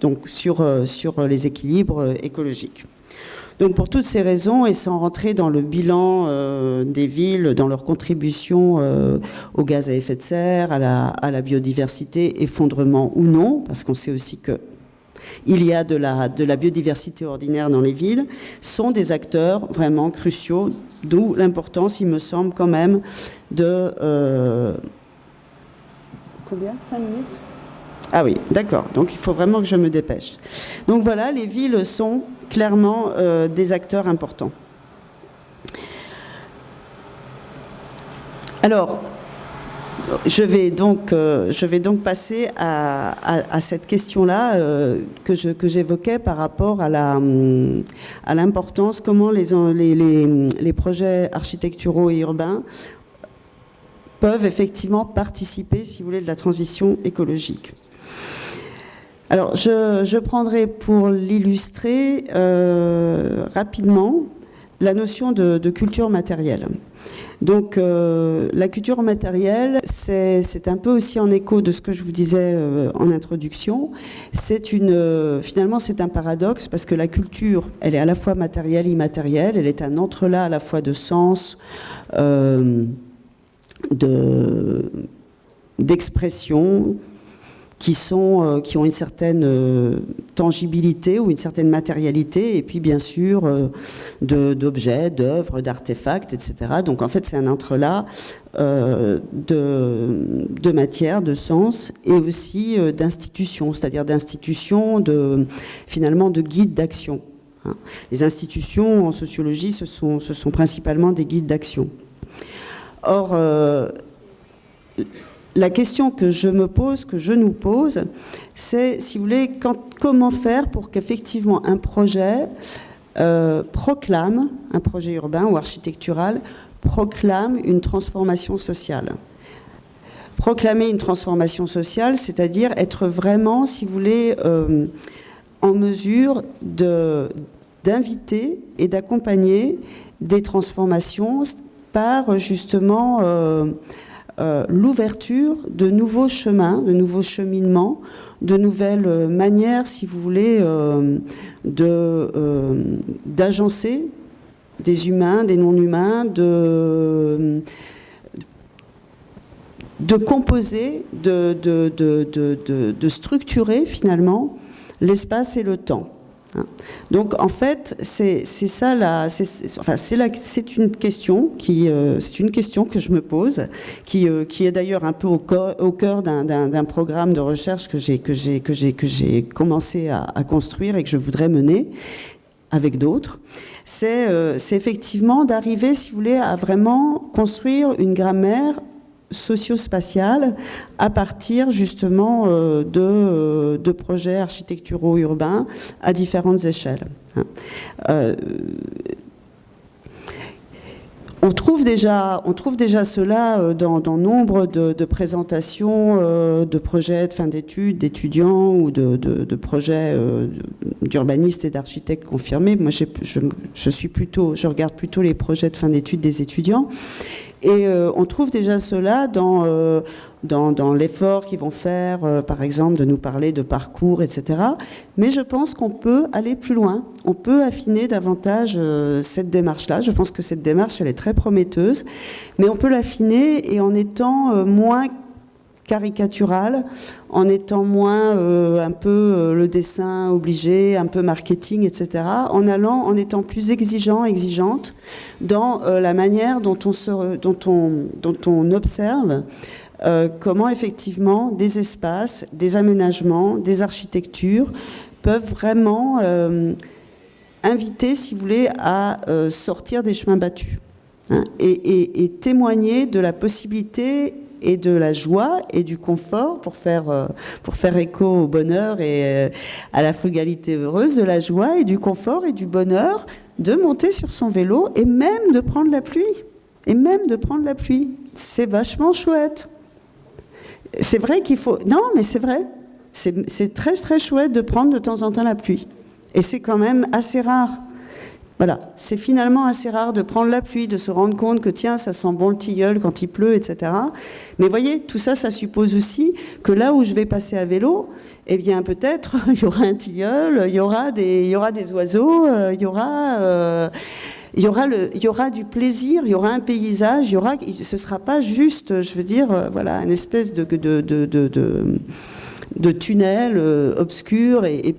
donc sur, les équilibres écologiques. Donc pour toutes ces raisons, et sans rentrer dans le bilan euh, des villes, dans leur contribution euh, au gaz à effet de serre, à la biodiversité, effondrement ou non, parce qu'on sait aussi que il y a de la, biodiversité ordinaire dans les villes, sont des acteurs vraiment cruciaux, d'où l'importance, il me semble quand même, de... Euh, combien? 5 minutes? Ah oui, d'accord. Donc il faut vraiment que je me dépêche. Donc voilà, les villes sont clairement euh, des acteurs importants. Alors, je vais donc, euh, je vais donc passer à, cette question-là euh, que, j'évoquais par rapport à, l'importance, comment les, les, projets architecturaux et urbains peuvent effectivement participer, si vous voulez, de la transition écologique. Alors, je, prendrai pour l'illustrer euh, rapidement la notion de, culture matérielle. Donc, euh, la culture matérielle, c'est un peu aussi en écho de ce que je vous disais euh, en introduction. Une, finalement, c'est un paradoxe parce que la culture, elle est à la fois matérielle, immatérielle. Elle est un entrelac à la fois de sens, de d'expression, qui, sont, qui ont une certaine tangibilité ou une certaine matérialité, et puis bien sûr d'objets, d'œuvres, d'artefacts, etc. Donc en fait, c'est un entrelac de, de matière, de sens, et aussi d'institutions, c'est-à-dire d'institutions, de, finalement de guides d'action. Hein. Les institutions en sociologie, ce sont, sont principalement des guides d'action. Or, euh, la question que je me pose, que je nous pose, c'est, si vous voulez, comment faire pour qu'effectivement un projet euh, proclame, un projet urbain ou architectural, proclame une transformation sociale. Proclamer une transformation sociale, c'est-à-dire être vraiment, si vous voulez, euh, en mesure d'inviter et d'accompagner des transformations par justement euh, euh, l'ouverture de nouveaux chemins, de nouveaux cheminements, de nouvelles manières, si vous voulez, euh, d'agencer des humains, des non-humains, de, de composer, de structurer finalement l'espace et le temps. Hein. Donc en fait, c'est ça c'est une question qui, euh, c'est une question que je me pose, qui, euh, qui est d'ailleurs un peu au, au cœur d'un programme de recherche que j'ai que j'ai que j'ai que j'ai commencé à, construire et que je voudrais mener avec d'autres. C'est euh, effectivement d'arriver, si vous voulez, à vraiment construire une grammaire socio-spatiale à partir justement euh, euh, de, projets architecturaux urbains à différentes échelles. Hein. Euh, on trouve, déjà, cela dans, nombre de, présentations de projets de fin d'études, d'étudiants ou de, projets d'urbanistes et d'architectes confirmés. Moi, je, suis plutôt, je regarde plutôt les projets de fin d'études des étudiants. Et euh, on trouve déjà cela dans, euh, dans, l'effort qu'ils vont faire, euh, par exemple, de nous parler de parcours, etc. Mais je pense qu'on peut aller plus loin. On peut affiner davantage cette démarche-là. Je pense que cette démarche, elle est très prometteuse. Mais on peut l'affiner et en étant moins caricatural, en étant moins euh, un peu euh, le dessin obligé, un peu marketing, etc., en allant, en étant plus exigeant, exigeante dans euh, la manière dont on, observe comment effectivement des espaces, des aménagements, des architectures peuvent vraiment inviter, si vous voulez, à sortir des chemins battus. Hein, et témoigner de la possibilité et de la joie et du confort pour faire, euh, écho au bonheur et euh, à la frugalité heureuse, de la joie et du confort et du bonheur de monter sur son vélo et même de prendre la pluie. Et même de prendre la pluie. C'est vachement chouette. C'est vrai qu'il faut... Non, mais c'est vrai. C'est très très chouette de prendre de temps en temps la pluie. Et c'est quand même assez rare. Voilà, c'est finalement assez rare de prendre la pluie, de se rendre compte que tiens, ça sent bon le tilleul quand il pleut, etc. Mais voyez, tout ça, ça suppose aussi que là où je vais passer à vélo, eh bien peut-être il y aura un tilleul, il y aura des, y aura des oiseaux, euh, il y aura... Euh, y, aura le, y aura du plaisir, il y aura un paysage, il y aura, ce ne sera pas juste, je veux dire, euh, voilà, une espèce de, de, de, de de tunnel obscur et, et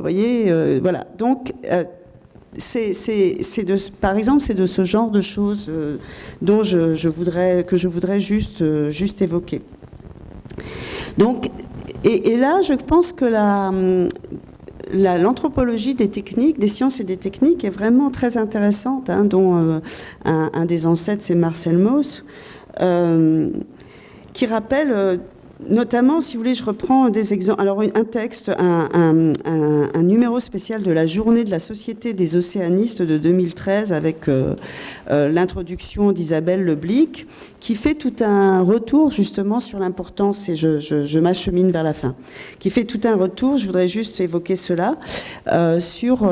voyez, voilà. Donc c'est de, par exemple, c'est de ce genre de choses euh, dont je, voudrais, que je voudrais juste, euh, évoquer. Et, là, je pense que l'anthropologie des techniques, des sciences et des techniques est vraiment très intéressante, hein, dont euh, un, des ancêtres, c'est Marcel Mauss, qui rappelle Notamment, si vous voulez, je reprends des exemples. Alors, un texte, un, numéro spécial de la journée de la Société des océanistes de 2013 avec euh, euh, l'introduction d'Isabelle Leblic, qui fait tout un retour justement sur l'importance, et je, m'achemine vers la fin, qui fait tout un retour, je voudrais juste évoquer cela, euh, sur,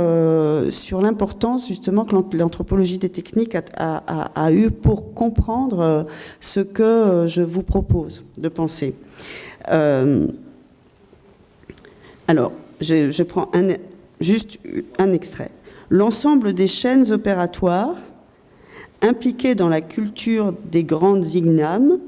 l'importance justement que l'anthropologie des techniques a, a, eu pour comprendre ce que je vous propose de penser. Euh, alors, je, prends juste un extrait. L'ensemble des chaînes opératoires impliquées dans la culture des grandes ignames,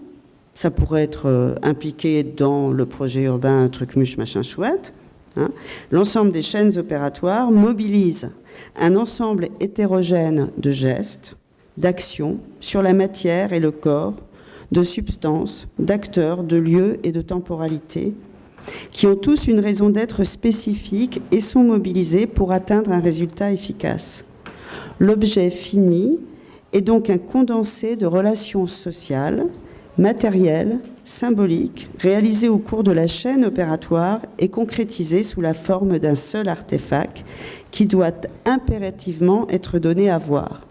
ça pourrait être impliqué dans le projet urbain truc machin chouette. Hein. L'ensemble des chaînes opératoires mobilise un ensemble hétérogène de gestes, d'actions sur la matière et le corps, de substances, d'acteurs, de lieux et de temporalité, qui ont tous une raison d'être spécifique et sont mobilisés pour atteindre un résultat efficace. L'objet fini est donc un condensé de relations sociales, matérielles, symboliques, réalisées au cours de la chaîne opératoire et concrétisées sous la forme d'un seul artefact qui doit impérativement être donné à voir.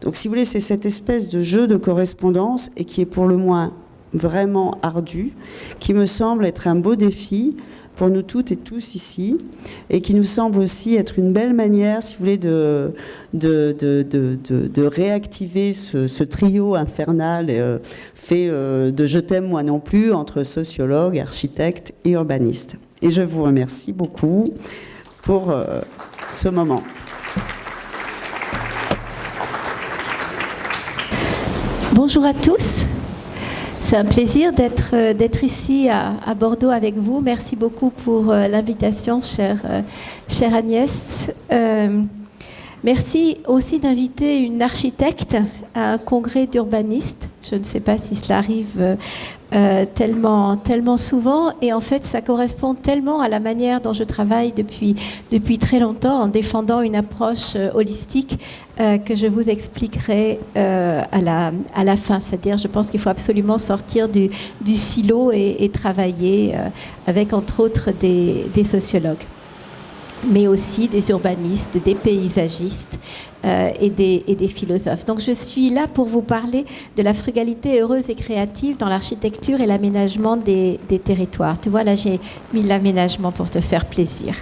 Donc si vous voulez, c'est cette espèce de jeu de correspondance et qui est pour le moins vraiment ardu, qui me semble être un beau défi pour nous toutes et tous ici, et qui nous semble aussi être une belle manière, si vous voulez, de, de, de, de réactiver ce, trio infernal euh, fait euh, de je t'aime moi non plus entre sociologues, architectes et urbanistes. Et je vous remercie beaucoup pour euh, ce moment. Bonjour à tous. C'est un plaisir d'être euh, ici à, Bordeaux avec vous. Merci beaucoup pour euh, l'invitation, chère, euh, chère, Agnès. Merci aussi d'inviter une architecte à un congrès d'urbanistes. Je ne sais pas si cela arrive euh, tellement, tellement souvent. Et en fait, ça correspond tellement à la manière dont je travaille depuis, depuis très longtemps en défendant une approche euh, holistique euh, que je vous expliquerai à, la, à la fin. C'est-à-dire, je pense qu'il faut absolument sortir du, du silo et, travailler avec, entre autres, des sociologues mais aussi des urbanistes, des paysagistes, euh, et, des, philosophes. Donc je suis là pour vous parler de la frugalité heureuse et créative dans l'architecture et l'aménagement des, territoires. Tu vois, là j'ai mis l'aménagement pour te faire plaisir.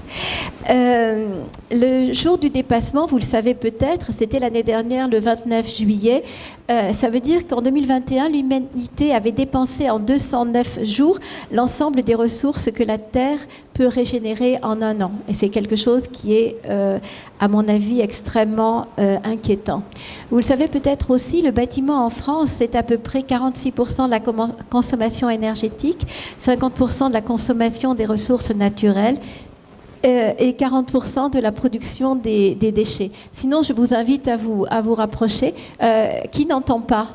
Euh, le jour du dépassement, vous le savez peut-être, c'était l'année dernière, le 29 juillet. Euh, ça veut dire qu'en 2021, l'humanité avait dépensé en 209 jours l'ensemble des ressources que la Terre peut régénérer en un an. Et c'est quelque chose qui est, à mon avis, extrêmement euh, inquiétant. Vous le savez peut-être aussi, le bâtiment en France, c'est à peu près 46% de la consommation énergétique, 50% de la consommation des ressources naturelles euh, et 40% de la production des, déchets. Sinon, je vous invite à vous, à vous rapprocher. qui n'entend pas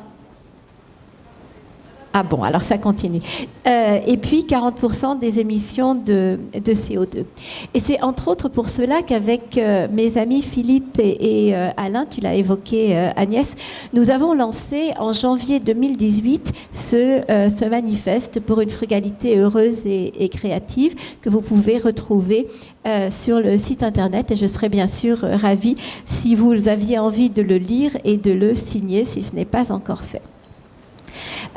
ah bon, alors ça continue. Euh, et puis 40% des émissions de, CO2. Et c'est entre autres pour cela qu'avec euh, mes amis Philippe et, euh, Alain, tu l'as évoqué Agnès, nous avons lancé en janvier 2018 ce, ce manifeste pour une frugalité heureuse et, et créative que vous pouvez retrouver sur le site internet. Et je serais bien sûr ravie si vous aviez envie de le lire et de le signer si ce n'est pas encore fait.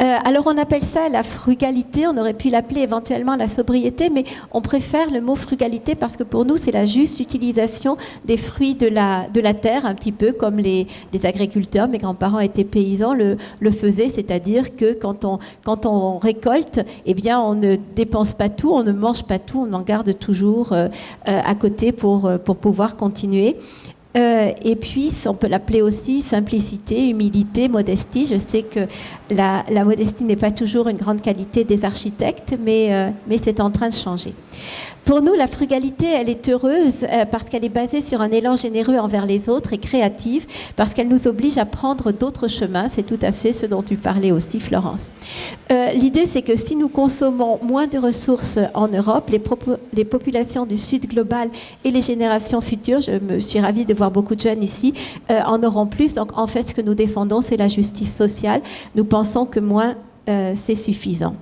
Euh, alors on appelle ça la frugalité, on aurait pu l'appeler éventuellement la sobriété, mais on préfère le mot frugalité parce que pour nous c'est la juste utilisation des fruits de la, terre, un petit peu comme les, agriculteurs, mes grands-parents étaient paysans, le, faisaient, c'est-à-dire que quand on, récolte, eh bien on ne dépense pas tout, on ne mange pas tout, on en garde toujours euh, euh, à côté pour pouvoir continuer. Euh, et puis, on peut l'appeler aussi simplicité, humilité, modestie. Je sais que la, modestie n'est pas toujours une grande qualité des architectes, mais, euh, mais c'est en train de changer. Pour nous, la frugalité, elle est heureuse euh, parce qu'elle est basée sur un élan généreux envers les autres et créative parce qu'elle nous oblige à prendre d'autres chemins. C'est tout à fait ce dont tu parlais aussi, Florence. Euh, l'idée, c'est que si nous consommons moins de ressources en Europe, les, les, populations du Sud global et les générations futures, je me suis ravie de voir beaucoup de jeunes ici, euh, en auront plus. Donc, en fait, ce que nous défendons, c'est la justice sociale. Nous pensons que moins, c'est suffisant.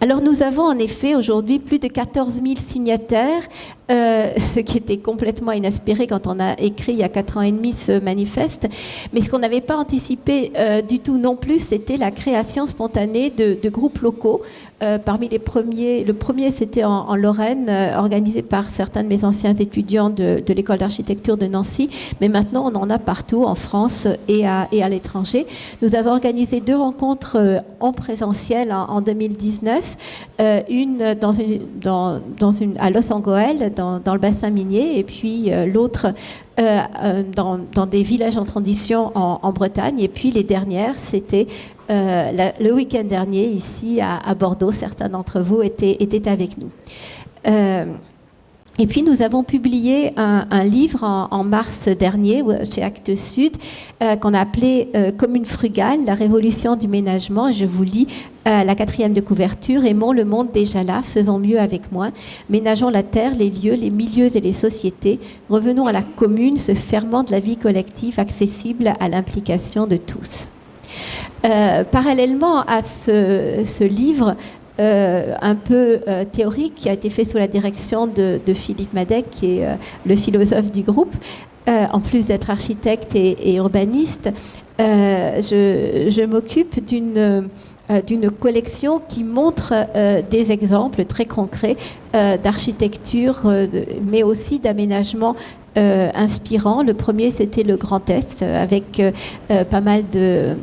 Alors nous avons en effet aujourd'hui plus de 14 000 signataires, euh, ce qui était complètement inespéré quand on a écrit il y a 4 ans et demi ce manifeste. Mais ce qu'on n'avait pas anticipé euh, du tout non plus, c'était la création spontanée de, groupes locaux. Euh, parmi les premiers, le premier c'était en, Lorraine, organisé par certains de mes anciens étudiants de, l'école d'architecture de Nancy. Mais maintenant on en a partout en France et à, l'étranger. Nous avons organisé deux rencontres en présentiel en, en 2010 euh, une, à Los Angeles, dans, dans, le bassin minier, et puis euh, l'autre euh, dans, des villages en transition en, Bretagne. Et puis les dernières, c'était le week-end dernier ici à, Bordeaux. Certains d'entre vous étaient, avec nous. Et puis nous avons publié un, livre en, mars dernier chez Actes Sud euh, qu'on a appelé euh, Commune frugale, la révolution du ménagement. Je vous lis euh, la quatrième de couverture. Aimons le monde déjà là, faisons mieux avec moins. Ménageons la terre, les lieux, les milieux et les sociétés. Revenons à la commune, ce ferment de la vie collective accessible à l'implication de tous. Parallèlement à ce, livre, euh, un peu euh, théorique qui a été fait sous la direction de, Philippe Madec, qui est euh, le philosophe du groupe, en plus d'être architecte et, urbaniste. je, m'occupe d'une collection qui montre des exemples très concrets d'architecture, mais aussi d'aménagement inspirant. Le premier, c'était le Grand Est, avec pas mal de,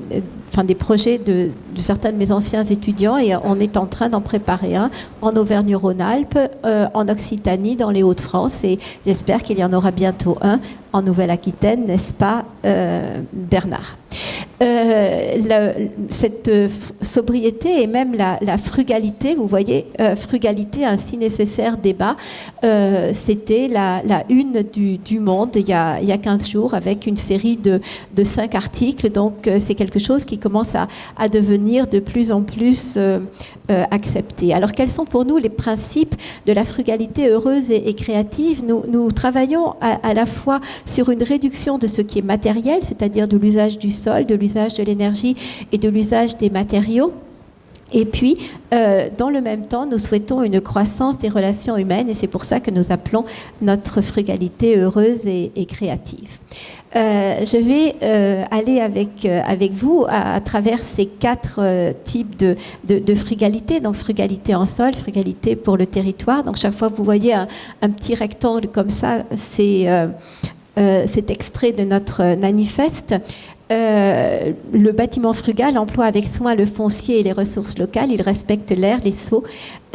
enfin, des projets de, certains de mes anciens étudiants et on est en train d'en préparer un en Auvergne-Rhône-Alpes, euh, en Occitanie, dans les Hauts-de-France et j'espère qu'il y en aura bientôt un en Nouvelle-Aquitaine, n'est-ce pas, euh, Bernard? Euh, Cette sobriété et même la, frugalité, vous voyez, frugalité, un si nécessaire débat, c'était la, une du, Monde il y, a, il y, a, 15 jours avec une série de, de cinq articles. Donc c'est quelque chose qui commence à, devenir de plus en plus euh, euh, accepté. Alors quels sont pour nous les principes de la frugalité heureuse et, créative? Nous, nous, travaillons à, la fois sur une réduction de ce qui est matériel, c'est-à-dire de l'usage du sol, de l'usage de l'énergie et de l'usage des matériaux. Et puis, euh, dans le même temps, nous souhaitons une croissance des relations humaines et c'est pour ça que nous appelons notre frugalité heureuse et, créative. Euh, je vais euh, aller avec, euh, avec vous à, travers ces quatre types de, de, frugalité. Donc frugalité en sol, frugalité pour le territoire. Donc chaque fois que vous voyez un, un petit rectangle comme ça, c'est cet extrait de notre manifeste. Euh, le bâtiment frugal emploie avec soin le foncier et les ressources locales. Il respecte l'air, les,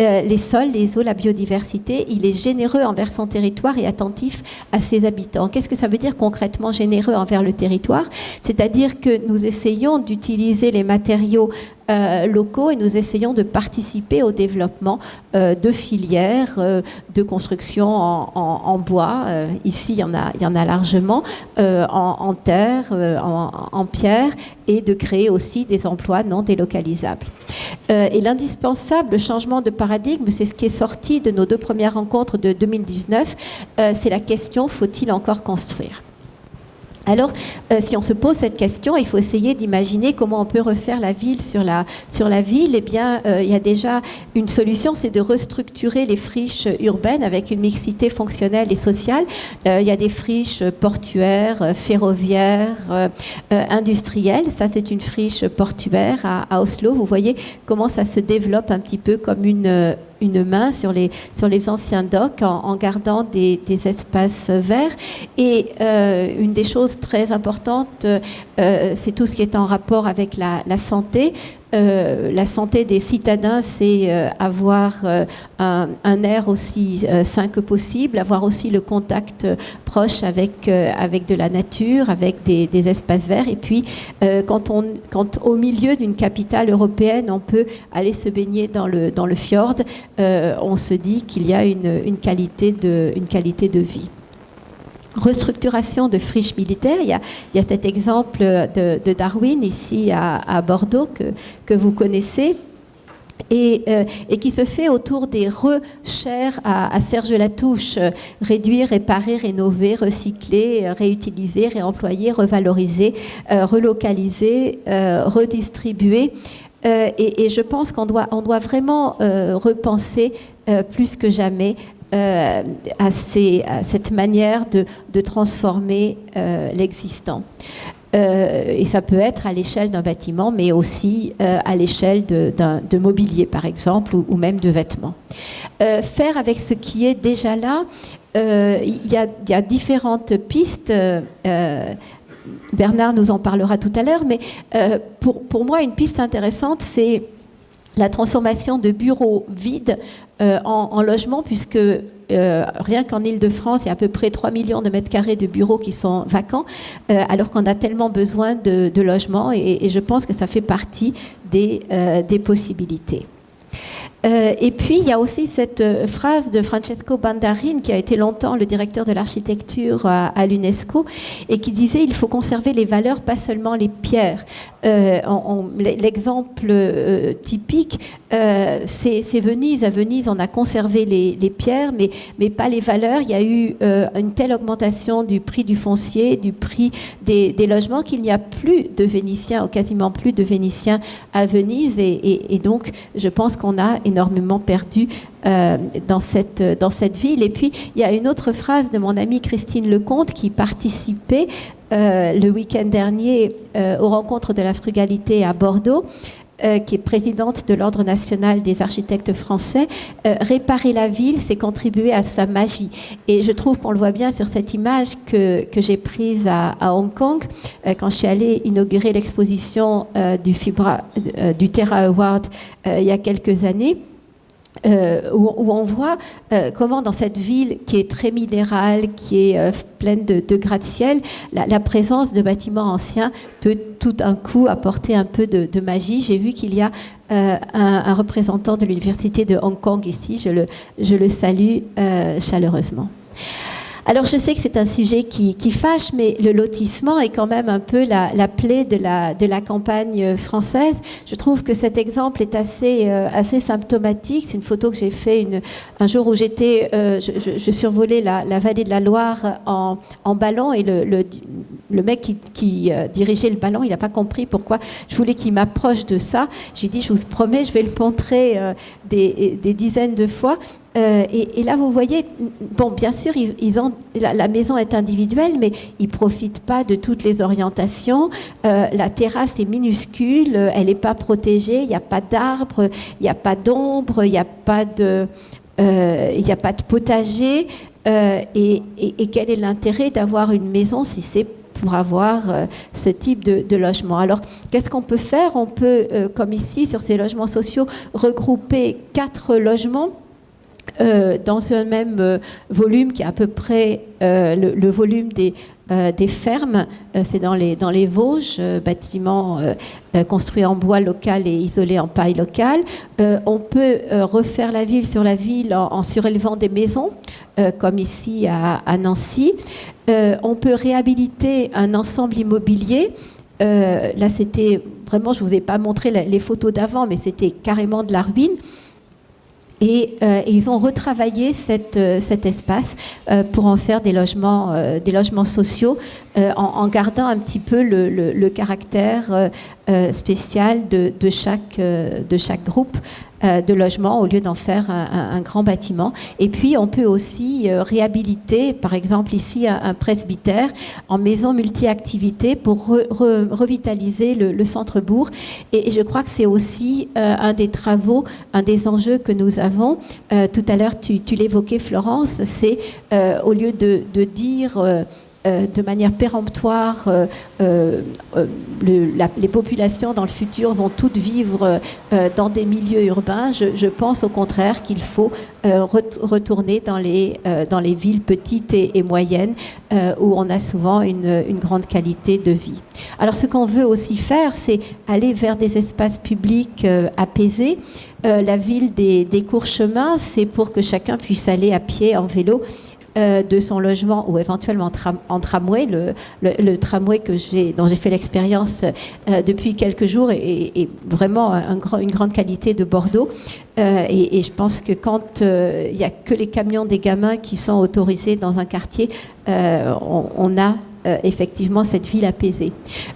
euh, les sols, les eaux, la biodiversité. Il est généreux envers son territoire et attentif à ses habitants. Qu'est-ce que ça veut dire concrètement généreux envers le territoire? C'est-à-dire que nous essayons d'utiliser les matériaux locaux et nous essayons de participer au développement euh, de filières euh, de construction en, bois. ici, il y en a, il y en a largement, en, terre, en, pierre, et de créer aussi des emplois non délocalisables. et l'indispensable changement de paradigme, c'est ce qui est sorti de nos deux premières rencontres de 2019, c'est la question faut-il encore construire? Alors, euh, si on se pose cette question, il faut essayer d'imaginer comment on peut refaire la ville sur la, sur la ville. Eh bien, euh, il y a déjà une solution, c'est de restructurer les friches urbaines avec une mixité fonctionnelle et sociale. Euh, il y a des friches portuaires, ferroviaires, industrielles. Ça, c'est une friche portuaire à, Oslo. Vous voyez comment ça se développe un petit peu comme une une main sur les, sur les anciens docks en, gardant des, espaces verts. Et euh, une des choses très importantes, euh, c'est tout ce qui est en rapport avec la, la santé. Euh, la santé des citadins, c'est euh, avoir euh, un, air aussi sain que possible, avoir aussi le contact proche avec, de la nature, avec des, espaces verts. Et puis, quand, on, quand au milieu d'une capitale européenne, on peut aller se baigner dans le, dans le fjord, on se dit qu'il y a une qualité de vie restructuration de friches militaires. Il y a, cet exemple de, Darwin ici à, Bordeaux que, vous connaissez. Et, euh, et, qui se fait autour des rechers à, Serge Latouche, réduire, réparer, rénover, recycler, réutiliser, réemployer, revaloriser, euh, relocaliser, euh, redistribuer. Et, je pense qu'on doit, on doit vraiment repenser plus que jamais euh, à, cette manière de, transformer euh, l'existant. Euh, et ça peut être à l'échelle d'un bâtiment, mais aussi à l'échelle de, mobilier, par exemple, ou, même de vêtements. faire avec ce qui est déjà là, il y, y, a différentes pistes. Bernard nous en parlera tout à l'heure, mais pour, pour, moi, une piste intéressante, c'est la transformation de bureaux vides en, en logements, puisque euh, rien qu'en Ile-de-France, il y a à peu près 3 millions de mètres carrés de bureaux qui sont vacants, euh, alors qu'on a tellement besoin de, logements et, je pense que ça fait partie euh, des possibilités. Euh, et puis, il y a aussi cette euh, phrase de Francesco Bandarin, qui a été longtemps le directeur de l'architecture à, l'UNESCO, et qui disait il faut conserver les valeurs, pas seulement les pierres. Euh, l'exemple typique, c'est Venise. À Venise, on a conservé les, pierres, mais, mais, pas les valeurs. Il y a eu une telle augmentation du prix du foncier, du prix des, logements, qu'il n'y a plus de Vénitiens, ou quasiment plus de Vénitiens à Venise. Et donc, je pense qu'on a énormément perdu euh, dans, cette, dans cette ville. Et puis, il y a une autre phrase de mon amie Christine Lecomte qui participait euh, le week-end dernier euh, aux rencontres de la frugalité à Bordeaux. Qui est présidente de l'Ordre national des architectes français, réparer la ville, c'est contribuer à sa magie. Et je trouve qu'on le voit bien sur cette image que, que j'ai prise à, Hong Kong, quand je suis allée inaugurer l'exposition du Terra Award il y a quelques années. Euh, où, on voit euh, comment dans cette ville qui est très minérale, qui est euh, pleine de, gratte-ciel, la, présence de bâtiments anciens peut tout d'un coup apporter un peu de, magie. J'ai vu qu'il y a un, représentant de l'Université de Hong Kong ici, je le salue chaleureusement. Alors je sais que c'est un sujet qui, fâche, mais le lotissement est quand même un peu la, plaie de la, de la campagne française. Je trouve que cet exemple est assez, euh, assez symptomatique. C'est une photo que j'ai fait un jour où j'étais, euh, je, survolais la, vallée de la Loire en, ballon et le, le, mec qui, euh, dirigeait le ballon, il n'a pas compris pourquoi je voulais qu'il m'approche de ça. Je lui ai dit, je vous promets, je vais le montrer des, des dizaines de fois. Euh, et, là, vous voyez, bon, bien sûr, la, maison est individuelle, mais ils profitent pas de toutes les orientations. Euh, la terrasse est minuscule, elle n'est pas protégée, il n'y a pas d'arbres, il n'y a pas d'ombre, il n'y a pas de, euh, potager. Et, quel est l'intérêt d'avoir une maison si c'est pour avoir ce type de logement? Alors, qu'est-ce qu'on peut faire? On peut, comme ici, sur ces logements sociaux, regrouper quatre logements euh, dans un même euh, volume qui est à peu près euh, le, volume des, fermes. c'est dans les, dans les Vosges, bâtiments construits en bois local et isolés en paille locale. on peut refaire la ville sur la ville en, surélevant des maisons, comme ici à Nancy. on peut réhabiliter un ensemble immobilier. là, c'était vraiment, je ne vous ai pas montré les photos d'avant, mais c'était carrément de la ruine. Euh, et, ils ont retravaillé euh, cet espace euh, pour en faire des logements, sociaux en, gardant un petit peu le, caractère spécial de chaque groupe. Euh, de logement au lieu d'en faire un, grand bâtiment. Et puis, on peut aussi euh, réhabiliter, par exemple ici, un, presbytère en maison multi-activité pour revitaliser le, centre-bourg. Et, je crois que c'est aussi euh, un des travaux, un des enjeux que nous avons. tout à l'heure, tu, l'évoquais, Florence, c'est au lieu de dire euh, de manière péremptoire, euh, euh, les populations dans le futur vont toutes vivre dans des milieux urbains. Je, pense au contraire qu'il faut retourner dans les, dans les villes petites et, moyennes où on a souvent une, grande qualité de vie. Alors ce qu'on veut aussi faire, c'est aller vers des espaces publics apaisés. la ville des, des courts chemins, c'est pour que chacun puisse aller à pied, en vélo euh, de son logement ou éventuellement en tramway. Le, tramway que dont j'ai fait l'expérience euh, depuis quelques jours est, vraiment une grande qualité de Bordeaux. Euh, et, je pense que quand il n'y a que les camions des gamins qui sont autorisés dans un quartier, on, a euh, effectivement cette ville apaisée.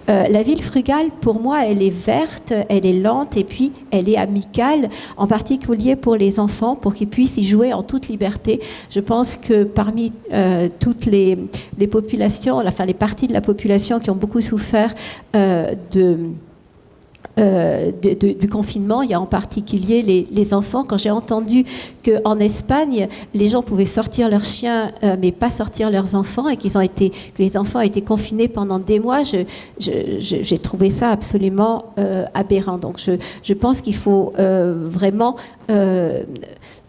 Euh, la ville frugale, pour moi, elle est verte, elle est lente et puis elle est amicale, en particulier pour les enfants, pour qu'ils puissent y jouer en toute liberté. Je pense que parmi euh, toutes les, les, populations, enfin les parties de la population qui ont beaucoup souffert de euh, du confinement, il y a en particulier les, enfants. Quand j'ai entendu qu'en Espagne, les gens pouvaient sortir leurs chiens, euh, mais pas sortir leurs enfants, et qu'ils ont été, que les enfants été confinés pendant des mois, j'ai trouvé ça absolument euh, aberrant. Donc je, je pense qu'il faut vraiment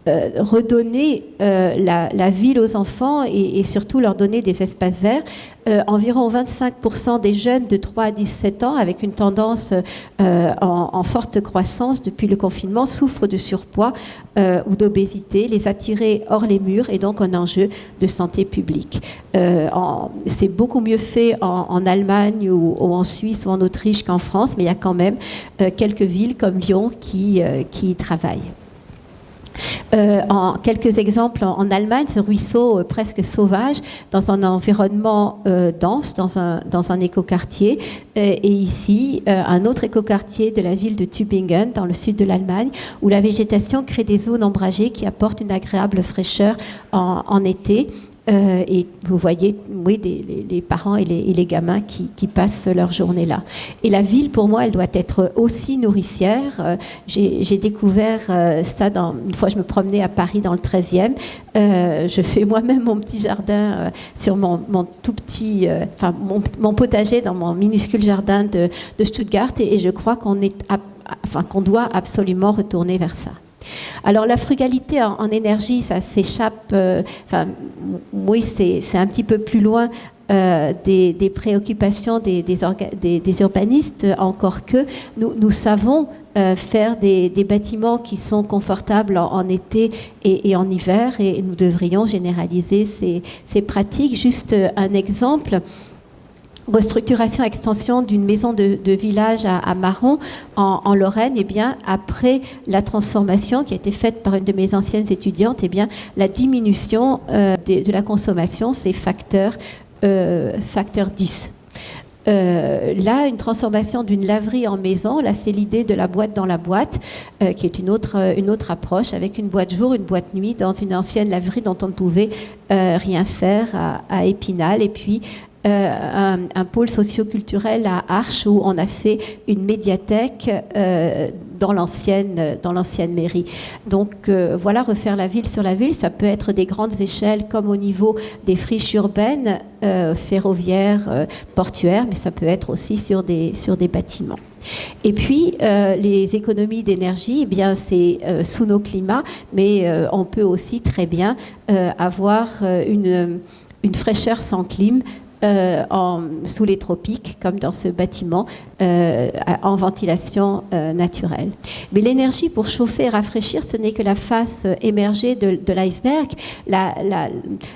euh, redonner euh, la, ville aux enfants et, surtout leur donner des espaces verts. Euh, environ 25% des jeunes de 3 à 17 ans, avec une tendance en, forte croissance depuis le confinement, souffrent de surpoids ou d'obésité. Les attirer hors les murs est donc un enjeu de santé publique. C'est beaucoup mieux fait en, Allemagne ou, en Suisse ou en Autriche qu'en France, mais il y a quand même quelques villes comme Lyon qui, qui y travaillent. Euh, en quelques exemples, en, Allemagne, ce ruisseau euh, presque sauvage, dans un environnement euh, dense, dans un, dans un écoquartier. et ici, un autre écoquartier de la ville de Tübingen, dans le sud de l'Allemagne, où la végétation crée des zones ombragées qui apportent une agréable fraîcheur en, en été euh, et vous voyez, oui, les, parents et les, gamins qui, passent leur journée là. Et la ville, pour moi, elle doit être aussi nourricière. Euh, j'ai découvert euh, ça une fois, je me promenais à Paris dans le 13e. je fais moi-même mon petit jardin sur mon, tout petit, enfin, mon, potager dans mon minuscule jardin de, Stuttgart. Et, je crois qu'on est, qu'on doit absolument retourner vers ça. Alors la frugalité en, énergie, ça s'échappe, euh, oui, c'est un petit peu plus loin euh, des, préoccupations des, urbanistes, encore que nous, savons euh, faire des, bâtiments qui sont confortables en, été et, en hiver, et nous devrions généraliser ces, ces pratiques. Juste un exemple restructuration, extension d'une maison de, village à, Marron, en, Lorraine, et eh bien, après la transformation qui a été faite par une de mes anciennes étudiantes, et eh bien, la diminution euh, de, la consommation, c'est facteur, euh, facteur 10. Euh, là, une transformation d'une laverie en maison, là c'est l'idée de la boîte dans la boîte, qui est une autre, une autre approche, avec une boîte jour, une boîte nuit, dans une ancienne laverie dont on ne pouvait rien faire à, à, Épinal, et puis euh, un, pôle socioculturel à Arches où on a fait une médiathèque euh, dans l'ancienne dans l'ancienne mairie. Donc euh, voilà, refaire la ville sur la ville, ça peut être des grandes échelles comme au niveau des friches urbaines, ferroviaires, portuaires, mais ça peut être aussi sur des sur des bâtiments. Et puis, les économies d'énergie, eh bien, c'est sous nos climats, mais on peut aussi très bien avoir une, une fraîcheur sans clim euh, sous les tropiques, comme dans ce bâtiment, euh, en ventilation euh, naturelle. Mais l'énergie pour chauffer et rafraîchir, ce n'est que la face émergée de, l'iceberg. La,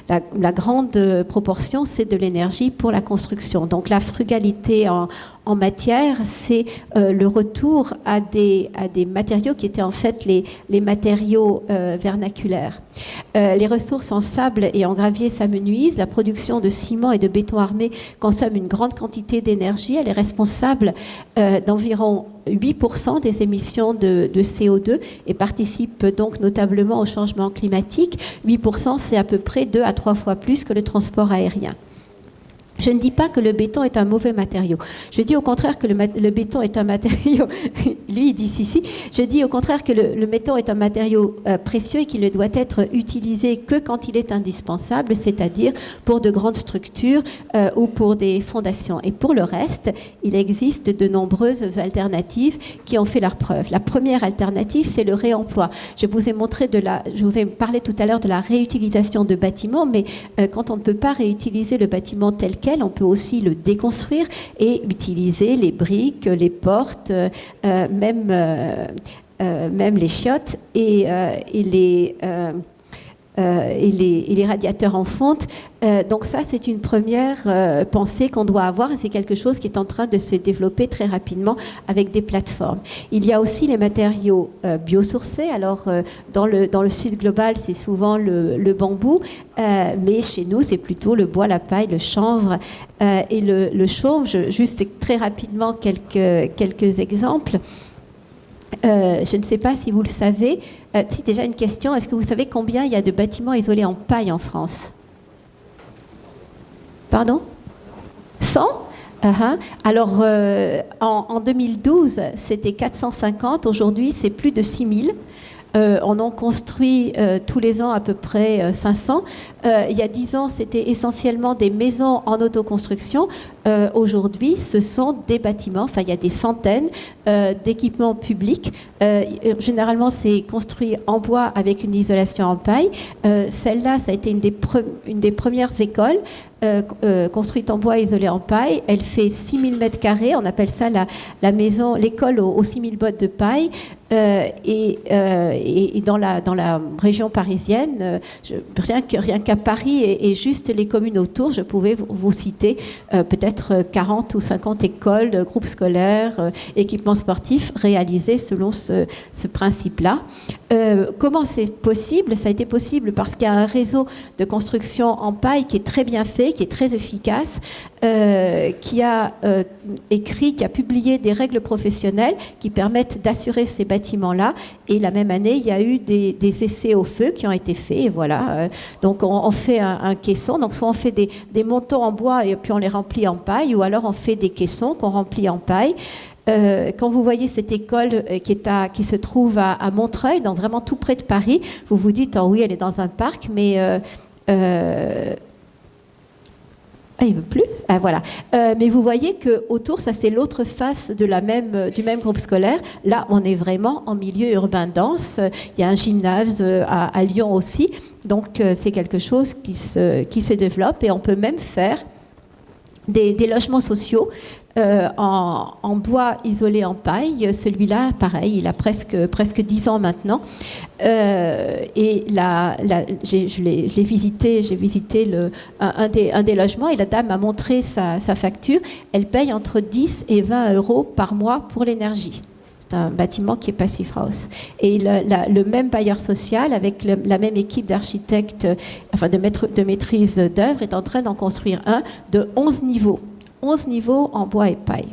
la, grande proportion, c'est de l'énergie pour la construction. Donc la frugalité en, en matière, c'est euh, le retour à des, matériaux qui étaient en fait les, matériaux euh, vernaculaires. Euh, les ressources en sable et en gravier s'amenuisent. La production de ciment et de béton armé consomme une grande quantité d'énergie. Elle est responsable d'environ 8% des émissions de, de, CO2 et participe donc notablement au changement climatique. 8%, c'est à peu près deux à trois fois plus que le transport aérien. Je ne dis pas que le béton est un mauvais matériau. Je dis au contraire que le, béton est un matériau. lui, il dit si, si. Je dis au contraire que le, béton est un matériau euh, précieux et qu'il ne doit être utilisé que quand il est indispensable, c'est-à-dire pour de grandes structures euh, ou pour des fondations. Et pour le reste, il existe de nombreuses alternatives qui ont fait leur preuve. La première alternative, c'est le réemploi. Je vous ai parlé tout à l'heure de la réutilisation de bâtiments, mais euh, quand on ne peut pas réutiliser le bâtiment tel on peut aussi le déconstruire et utiliser les briques, les portes, euh, même, euh, euh, même les chiottes et les euh, et, les, radiateurs en fonte. Euh, donc ça, c'est une première euh, pensée qu'on doit avoir c'est quelque chose qui est en train de se développer très rapidement avec des plateformes. Il y a aussi les matériaux biosourcés. Alors, dans, le, dans le sud global, c'est souvent le, bambou, mais chez nous, c'est plutôt le bois, la paille, le chanvre et le, le chaume. juste très rapidement quelques, quelques exemples. Je ne sais pas si vous le savez. Euh, déjà une question, est-ce que vous savez combien il y a de bâtiments isolés en paille en France? Pardon? 100 Uh-huh. Alors, euh, en 2012, c'était 450. Aujourd'hui, c'est plus de 6000. Euh, on en construit euh, tous les ans à peu près euh, 500. Euh, il y a 10 ans, c'était essentiellement des maisons en autoconstruction. Aujourd'hui, ce sont des bâtiments, enfin il y a des centaines d'équipements publics. Généralement, c'est construit en bois avec une isolation en paille. Celle-là, ça a été une des premières écoles euh, euh, construite en bois isolé en paille. Elle fait 6000 mètres carrés. On appelle ça la, maison, l'école aux, aux 6000 bottes de paille. Euh, et, dans, la, dans la région parisienne, rien que- rien qu'à Paris et, juste les communes autour, je pouvais vous, citer peut-être euh, 40 ou 50 écoles, groupes scolaires, équipements sportifs réalisés selon ce, ce principe-là. Comment c'est possible? Ça a été possible parce qu'il y a un réseau de construction en paille qui est très bien fait, qui est très efficace, euh, qui a euh, écrit, qui a publié des règles professionnelles qui permettent d'assurer ces bâtiments-là. Et la même année, il y a eu des, essais au feu qui ont été faits. Voilà. Euh, donc on, fait un, caisson. Donc soit on fait des, montants en bois et puis on les remplit en paille, ou alors on fait des caissons qu'on remplit en paille. Quand vous voyez cette école qui, se trouve à, Montreuil, donc vraiment tout près de Paris, vous vous dites, oh oui, elle est dans un parc, mais ah, il veut plus. Ah, voilà. Euh, mais vous voyez que autour, ça c'est l'autre face du même groupe scolaire. Là, on est vraiment en milieu urbain dense. Il y a un gymnase euh, à, Lyon aussi. Donc, euh, c'est quelque chose qui se, développe et on peut même faire des logements sociaux euh, en, bois isolé en paille. Celui-là, pareil, il a presque, presque 10 ans maintenant. Euh, et la, je l'ai visité, j'ai visité un, des, logements et la dame m'a montré sa, facture. Elle paye entre 10 et 20 euros par mois pour l'énergie. C'est un bâtiment qui est Passif House. Et le, même bailleur social, avec la même équipe d'architectes, euh, enfin de, de maîtrise d'œuvre, est en train d'en construire un de 11 niveaux. 11 niveaux en bois et paille.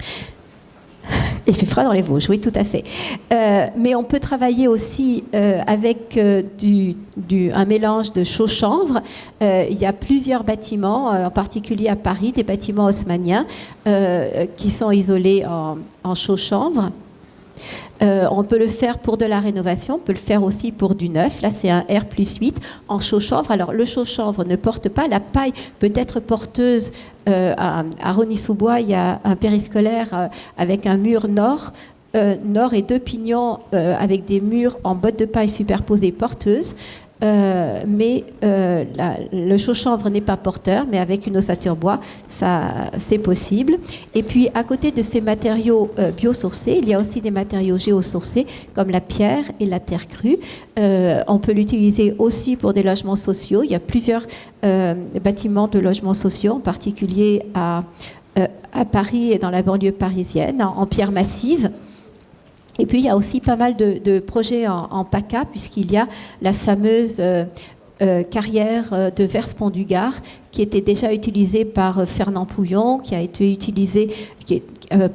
Il fait froid dans les Vosges, oui, tout à fait. Euh, mais on peut travailler aussi euh, avec euh, du, un mélange de chaux-chanvre. Euh, il y a plusieurs bâtiments, en particulier à Paris, des bâtiments haussmanniens qui sont isolés en, en chaux-chanvre. Euh, on peut le faire pour de la rénovation, on peut le faire aussi pour du neuf. Là, c'est un R plus 8 en chaux-chanvre. Alors, le chaux-chanvre ne porte pas. La paille peut être porteuse. Euh, à, à Rony-sous-Bois, il y a un périscolaire euh, avec un mur nord. et deux pignons avec des murs en bottes de paille superposées porteuses. Euh, mais euh, le chaux-chanvre n'est pas porteur, mais avec une ossature bois, ça, c'est possible. Et puis, à côté de ces matériaux euh, biosourcés, il y a aussi des matériaux géosourcés, comme la pierre et la terre crue. On peut l'utiliser aussi pour des logements sociaux. Il y a plusieurs bâtiments de logements sociaux, en particulier à, Paris et dans la banlieue parisienne, en, en pierre massive. Et puis, il y a aussi pas mal de, projets en, PACA, puisqu'il y a la fameuse euh, euh, carrière euh, de Verspont du Gard, qui était déjà utilisée par Fernand Pouillon, qui a été utilisée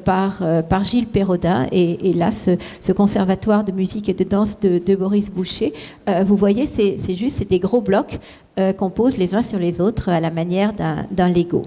par, Gilles Perrodin, et, et là, ce, conservatoire de musique et de danse de, Boris Boucher. Vous voyez, c'est juste des gros blocs qu'on pose les uns sur les autres à la manière d'un Lego.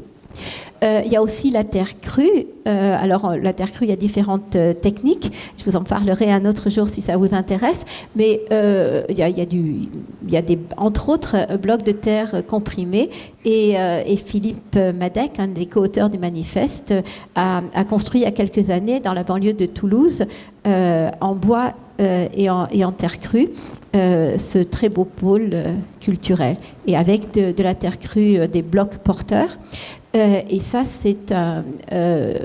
Euh, il y a aussi la terre crue. Euh, alors, euh, la terre crue, il y a différentes techniques. Je vous en parlerai un autre jour si ça vous intéresse. Mais il, y a, des, entre autres, blocs de terre comprimés. Et, Philippe Madec, un des co-auteurs du manifeste, a, a construit il y a quelques années dans la banlieue de Toulouse, en bois et, en, et en terre crue, euh, ce très beau pôle euh, culturel. Et avec de, la terre crue, euh, des blocs porteurs. Euh, et ça, c'est un, euh,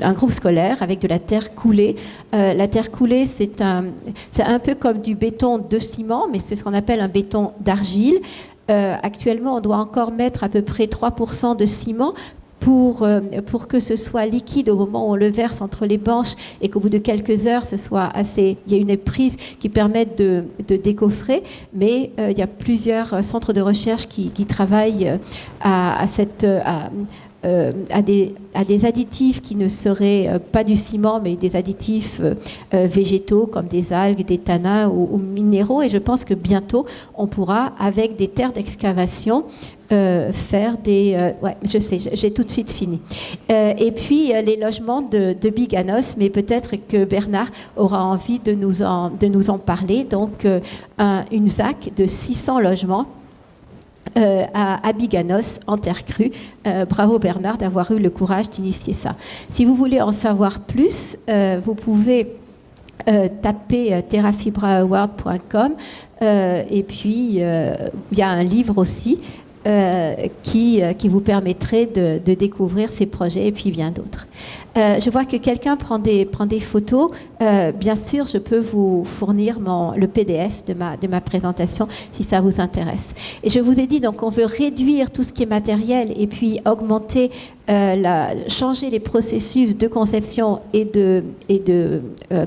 un groupe scolaire avec de la terre coulée. Euh, la terre coulée, c'est un, un peu comme du béton de ciment, mais c'est ce qu'on appelle un béton d'argile. Euh, actuellement, on doit encore mettre à peu près 3% de ciment pour, euh, pour que ce soit liquide au moment où on le verse entre les banches et qu'au bout de quelques heures, ce soit assez, il y a une prise qui permette de, décoffrer. Mais euh, il y a plusieurs centres de recherche qui, travaillent euh, à cette, euh, à, des, à, des, additifs qui ne seraient pas du ciment, mais des additifs végétaux comme des algues, des tanins ou, minéraux. Et je pense que bientôt, on pourra, avec des terres d'excavation, euh, faire des... Euh, ouais, je sais, j'ai tout de suite fini. Euh, et puis les logements de, Biganos, mais peut-être que Bernard aura envie de nous en, de nous en parler. Donc une ZAC de 600 logements. À, Biganos, en terre crue. bravo Bernard d'avoir eu le courage d'initier ça. Si vous voulez en savoir plus, vous pouvez taper terrafibraaward.com et puis il y a un livre aussi euh, qui, euh, qui vous permettrait de, découvrir ces projets et puis bien d'autres. Euh, je vois que quelqu'un prend des, prend des photos. Euh, bien sûr, je peux vous fournir le PDF de ma, de ma présentation si ça vous intéresse. Et je vous ai dit, donc, on veut réduire tout ce qui est matériel et puis augmenter, euh, la, changer les processus de conception et de, et de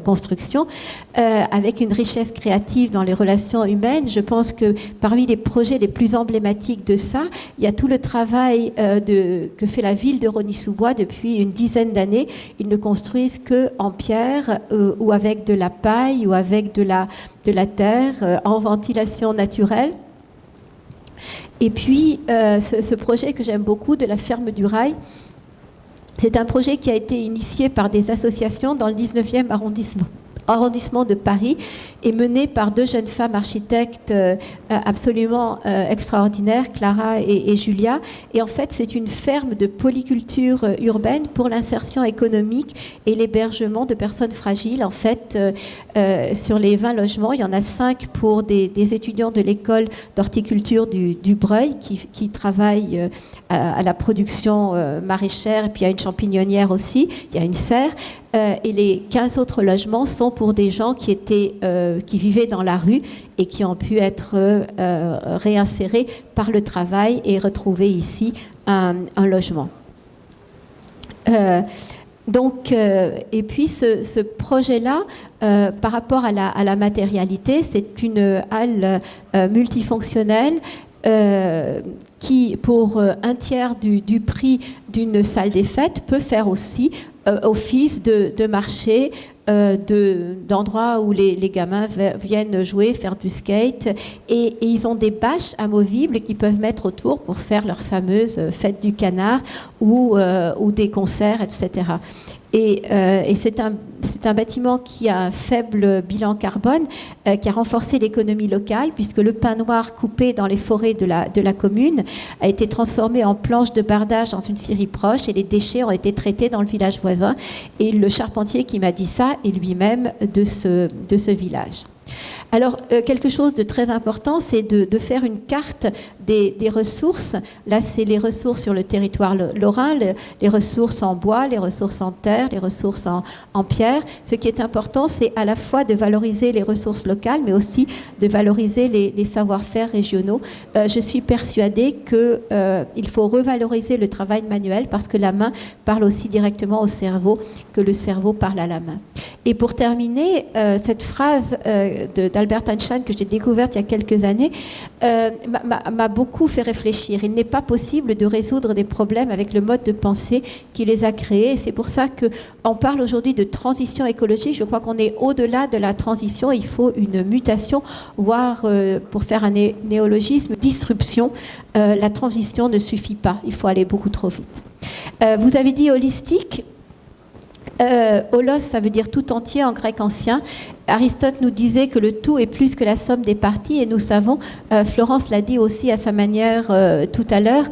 construction avec une richesse créative dans les relations humaines. Je pense que parmi les projets les plus emblématiques de ça, il y a tout le travail de, que fait la ville de Rony-sous-Bois depuis une dizaine d'années ils ne construisent que en pierre euh, ou avec de la paille ou avec de la, terre euh, en ventilation naturelle. Et puis, euh, ce, projet que j'aime beaucoup de la ferme du rail, c'est un projet qui a été initié par des associations dans le 19e arrondissement arrondissement de Paris est menée par deux jeunes femmes architectes euh, absolument euh, extraordinaires, Clara et, Julia. Et en fait, c'est une ferme de polyculture euh, urbaine pour l'insertion économique et l'hébergement de personnes fragiles. En fait, sur les 20 logements, il y en a 5 pour des, étudiants de l'école d'horticulture du, Breuil qui, travaillent à, la production maraîchère et puis il y a une champignonnière aussi, il y a une serre. Et les 15 autres logements sont pour des gens qui, étaient, euh, qui vivaient dans la rue et qui ont pu être euh, réinsérés par le travail et retrouver ici un, logement. Euh, donc, et puis ce, projet-là, par rapport à la, matérialité, c'est une halle multifonctionnelle qui, pour un tiers du prix d'une salle des fêtes, peut faire aussi office de, de marché euh, d'endroits où les, gamins viennent jouer, faire du skate. Et, ils ont des bâches amovibles qu'ils peuvent mettre autour pour faire leur fameuse fête du canard ou, euh, ou des concerts, etc. Et, euh, c'est un, bâtiment qui a un faible bilan carbone, euh, qui a renforcé l'économie locale, puisque le pain noir coupé dans les forêts de la, commune a été transformé en planche de bardage dans une scierie proche, et les déchets ont été traités dans le village voisin. Et le charpentier qui m'a dit ça est lui-même de ce village. Alors, euh, quelque chose de très important, c'est de, faire une carte des, ressources. Là, c'est les ressources sur le territoire lorrain, les ressources en bois, les ressources en terre, les ressources en, pierre. Ce qui est important, c'est à la fois de valoriser les ressources locales, mais aussi de valoriser les, savoir-faire régionaux. Euh, je suis persuadée qu'il euh, faut revaloriser le travail manuel parce que la main parle aussi directement au cerveau que le cerveau parle à la main. Et pour terminer, cette phrase de Albert Einstein que j'ai découverte il y a quelques années euh, m'a beaucoup fait réfléchir. Il n'est pas possible de résoudre des problèmes avec le mode de pensée qui les a créés. C'est pour ça qu'on parle aujourd'hui de transition écologique. Je crois qu'on est au-delà de la transition. Il faut une mutation, voire, euh, pour faire un néologisme, disruption. Euh, la transition ne suffit pas. Il faut aller beaucoup trop vite. vous avez dit holistique. Holos, ça veut dire tout entier en grec ancien. Aristote nous disait que le tout est plus que la somme des parties, et nous savons, euh, Florence l'a dit aussi à sa manière euh, tout à l'heure,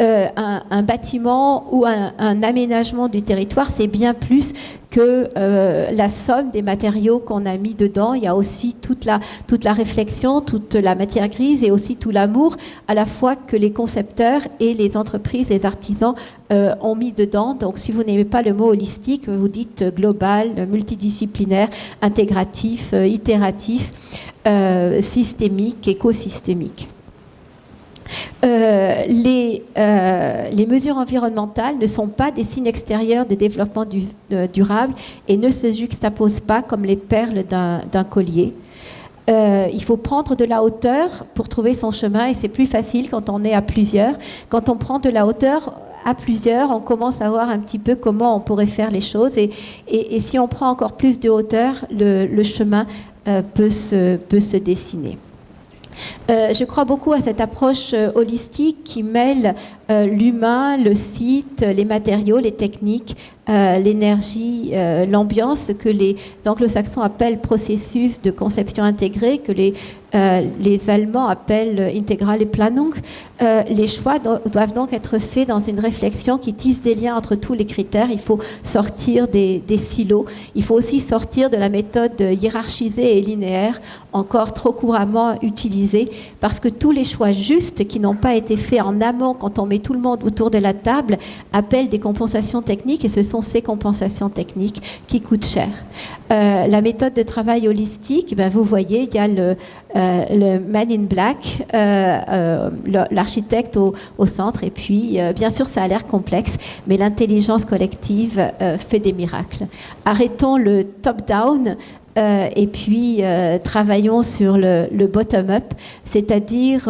euh, un, bâtiment ou un, aménagement du territoire, c'est bien plus que la somme des matériaux qu'on a mis dedans. Il y a aussi toute la, toute la réflexion, toute la matière grise et aussi tout l'amour à la fois que les concepteurs et les entreprises, les artisans ont mis dedans. Donc si vous n'aimez pas le mot holistique, vous dites global, multidisciplinaire, intégratif, itératif, systémique, écosystémique. Euh, les, euh, mesures environnementales ne sont pas des signes extérieurs de développement durable et ne se juxtaposent pas comme les perles d'un collier. Euh, il faut prendre de la hauteur pour trouver son chemin et c'est plus facile quand on est à plusieurs. Quand on prend de la hauteur, à plusieurs, on commence à voir un petit peu comment on pourrait faire les choses. Et, si on prend encore plus de hauteur, le, chemin peut, se, peut se dessiner. Euh, je crois beaucoup à cette approche euh, holistique qui mêle euh, l'humain, le site, les matériaux, les techniques, l'énergie, l'ambiance que les anglo-saxons appellent processus de conception intégrée, que les euh, les Allemands appellent intégral et Planung. Euh, les choix doivent donc être faits dans une réflexion qui tisse des liens entre tous les critères. Il faut sortir des, silos. Il faut aussi sortir de la méthode hiérarchisée et linéaire, encore trop couramment utilisée, parce que tous les choix justes qui n'ont pas été faits en amont, quand on met tout le monde autour de la table, appellent des compensations techniques, et ce sont ces compensations techniques qui coûtent cher. Euh, la méthode de travail holistique, ben vous voyez, il y a le, euh, Man in Black, euh, l'architecte au, centre. Et puis, bien sûr, ça a l'air complexe, mais l'intelligence collective fait des miracles. Arrêtons le top-down. Et puis travaillons sur le, bottom-up, c'est-à-dire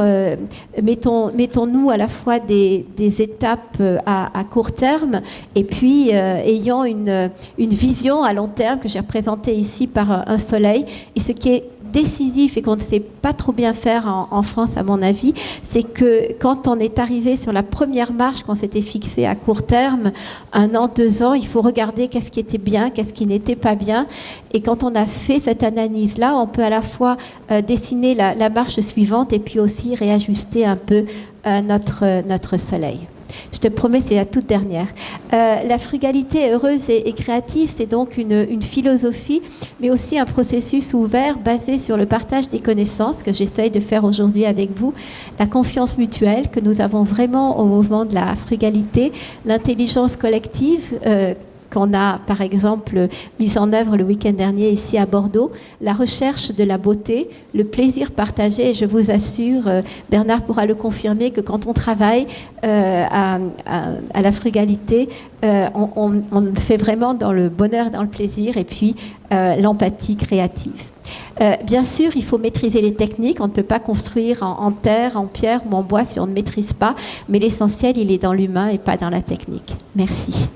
mettons, mettons-nous à la fois des, étapes à, court terme et puis ayant une, une vision à long terme que j'ai représentée ici par un soleil. Et ce qui est décisif et qu'on ne sait pas trop bien faire en, France, à mon avis, c'est que quand on est arrivé sur la première marche, qu'on s'était fixé à court terme, un an, deux ans, il faut regarder qu'est-ce qui était bien, qu'est-ce qui n'était pas bien. Et quand on a fait cette analyse-là, on peut à la fois euh, dessiner la, marche suivante et puis aussi réajuster un peu euh, notre, notre soleil. Je te promets, c'est la toute dernière. Euh, la frugalité heureuse et, créative, c'est donc une, philosophie, mais aussi un processus ouvert basé sur le partage des connaissances que j'essaye de faire aujourd'hui avec vous, la confiance mutuelle que nous avons vraiment au mouvement de la frugalité, l'intelligence collective. Euh, qu'on a par exemple mis en œuvre le week-end dernier ici à Bordeaux, la recherche de la beauté, le plaisir partagé. Et je vous assure, euh, Bernard pourra le confirmer, que quand on travaille euh, à, la frugalité, euh, on, fait vraiment dans le bonheur, dans le plaisir et puis l'empathie créative. bien sûr, il faut maîtriser les techniques. On ne peut pas construire en, terre, en pierre ou en bois si on ne maîtrise pas. Mais l'essentiel, il est dans l'humain et pas dans la technique. Merci.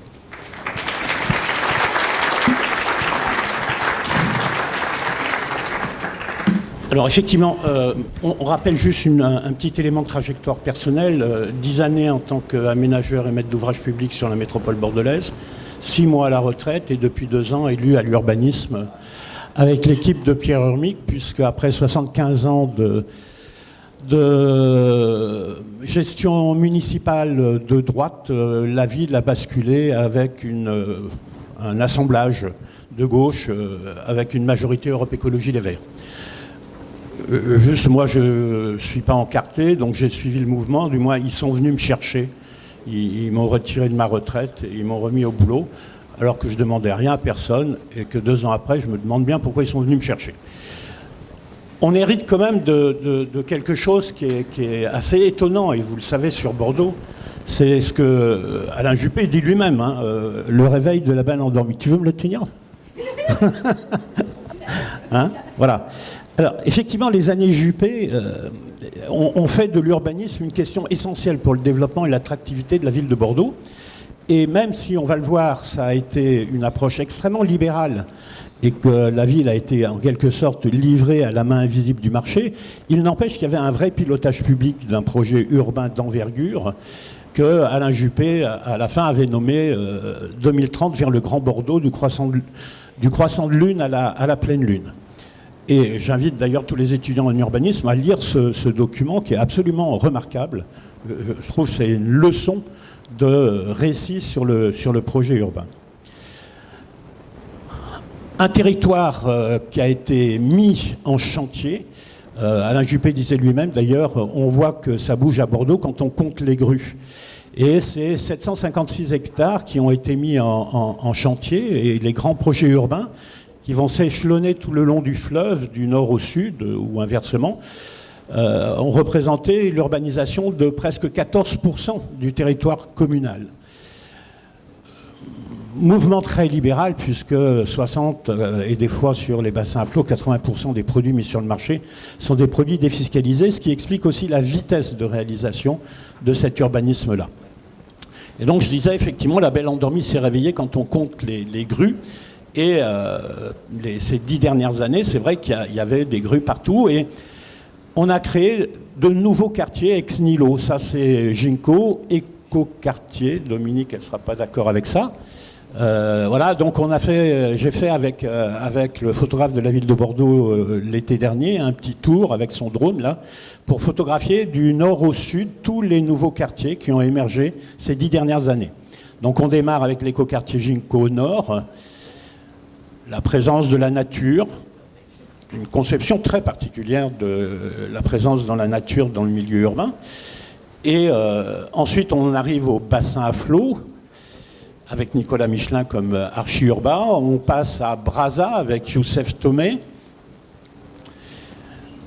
Alors effectivement, euh, on, rappelle juste un, petit élément de trajectoire personnelle. Euh, dix années en tant qu'aménageur et maître d'ouvrage public sur la métropole bordelaise, six mois à la retraite et depuis deux ans élu à l'urbanisme avec l'équipe de Pierre Urmic, puisque après 75 ans de, gestion municipale de droite, euh, la ville a basculé avec un assemblage de gauche avec une majorité Europe Écologie Les Verts. Euh, juste, moi, je ne suis pas encarté, donc j'ai suivi le mouvement. Du moins, ils sont venus me chercher. Ils, m'ont retiré de ma retraite et ils m'ont remis au boulot, alors que je demandais rien à personne et que deux ans après, je me demande bien pourquoi ils sont venus me chercher. On hérite quand même de, quelque chose qui est, assez étonnant, et vous le savez sur Bordeaux, c'est ce que euh, Alain Juppé dit lui-même, hein, euh, le réveil de la belle endormie. Tu veux me le tenir? Hein? Voilà. Alors, effectivement, les années Juppé euh, ont, fait de l'urbanisme une question essentielle pour le développement et l'attractivité de la ville de Bordeaux. Et même si, on va le voir, ça a été une approche extrêmement libérale et que la ville a été en quelque sorte livrée à la main invisible du marché, il n'empêche qu'il y avait un vrai pilotage public d'un projet urbain d'envergure que Alain Juppé, à la fin, avait nommé 2030 euh, vers le Grand Bordeaux, du croissant de, lune à la pleine lune. Et j'invite d'ailleurs tous les étudiants en urbanisme à lire ce, document qui est absolument remarquable. Je trouve que c'est une leçon de récit sur le, sur le projet urbain. Un territoire euh, qui a été mis en chantier. Euh, Alain Juppé disait lui-même, d'ailleurs, on voit que ça bouge à Bordeaux quand on compte les grues. Et c'est 756 hectares qui ont été mis en chantier, et les grands projets urbains qui vont s'échelonner tout le long du fleuve, du nord au sud, ou inversement, euh, ont représenté l'urbanisation de presque 14% du territoire communal. Mouvement très libéral, puisque 60 euh, et des fois sur les bassins à flot, 80% des produits mis sur le marché sont des produits défiscalisés, ce qui explique aussi la vitesse de réalisation de cet urbanisme-là. Et donc je disais effectivement, la belle endormie s'est réveillée quand on compte les, grues. Et euh, ces dix dernières années, c'est vrai qu'il y, avait des grues partout. Et on a créé de nouveaux quartiers ex nihilo. Ça, c'est Ginkgo, éco-quartier. Dominique, elle ne sera pas d'accord avec ça. Euh, voilà, donc on a fait, j'ai fait avec, euh, avec le photographe de la ville de Bordeaux euh, l'été dernier un petit tour avec son drone là pour photographier du nord au sud tous les nouveaux quartiers qui ont émergé ces dix dernières années. Donc on démarre avec l'écoquartier Ginkgo au nord, la présence de la nature, une conception très particulière de la présence dans la nature dans le milieu urbain. Et ensuite on arrive au bassin à flot, avec Nicolas Michelin comme archi-urbain. On passe à Brazza avec Youssef Tomé.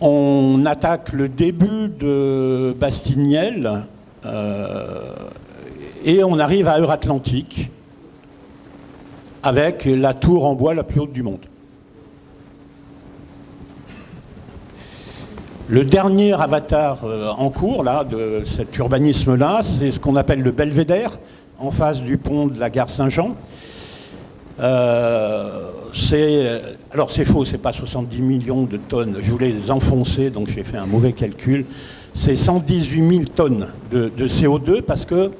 On attaque le début de Bastignel euh, et on arrive à Euratlantique avec la tour en bois la plus haute du monde. Le dernier avatar euh, en cours là, de cet urbanisme-là, c'est ce qu'on appelle le belvédère, en face du pont de la gare Saint-Jean. Euh, c'est, alors c'est faux, c'est pas 70 millions de tonnes. Je voulais les enfoncer, donc j'ai fait un mauvais calcul. C'est 118 000 tonnes de, CO2 parce que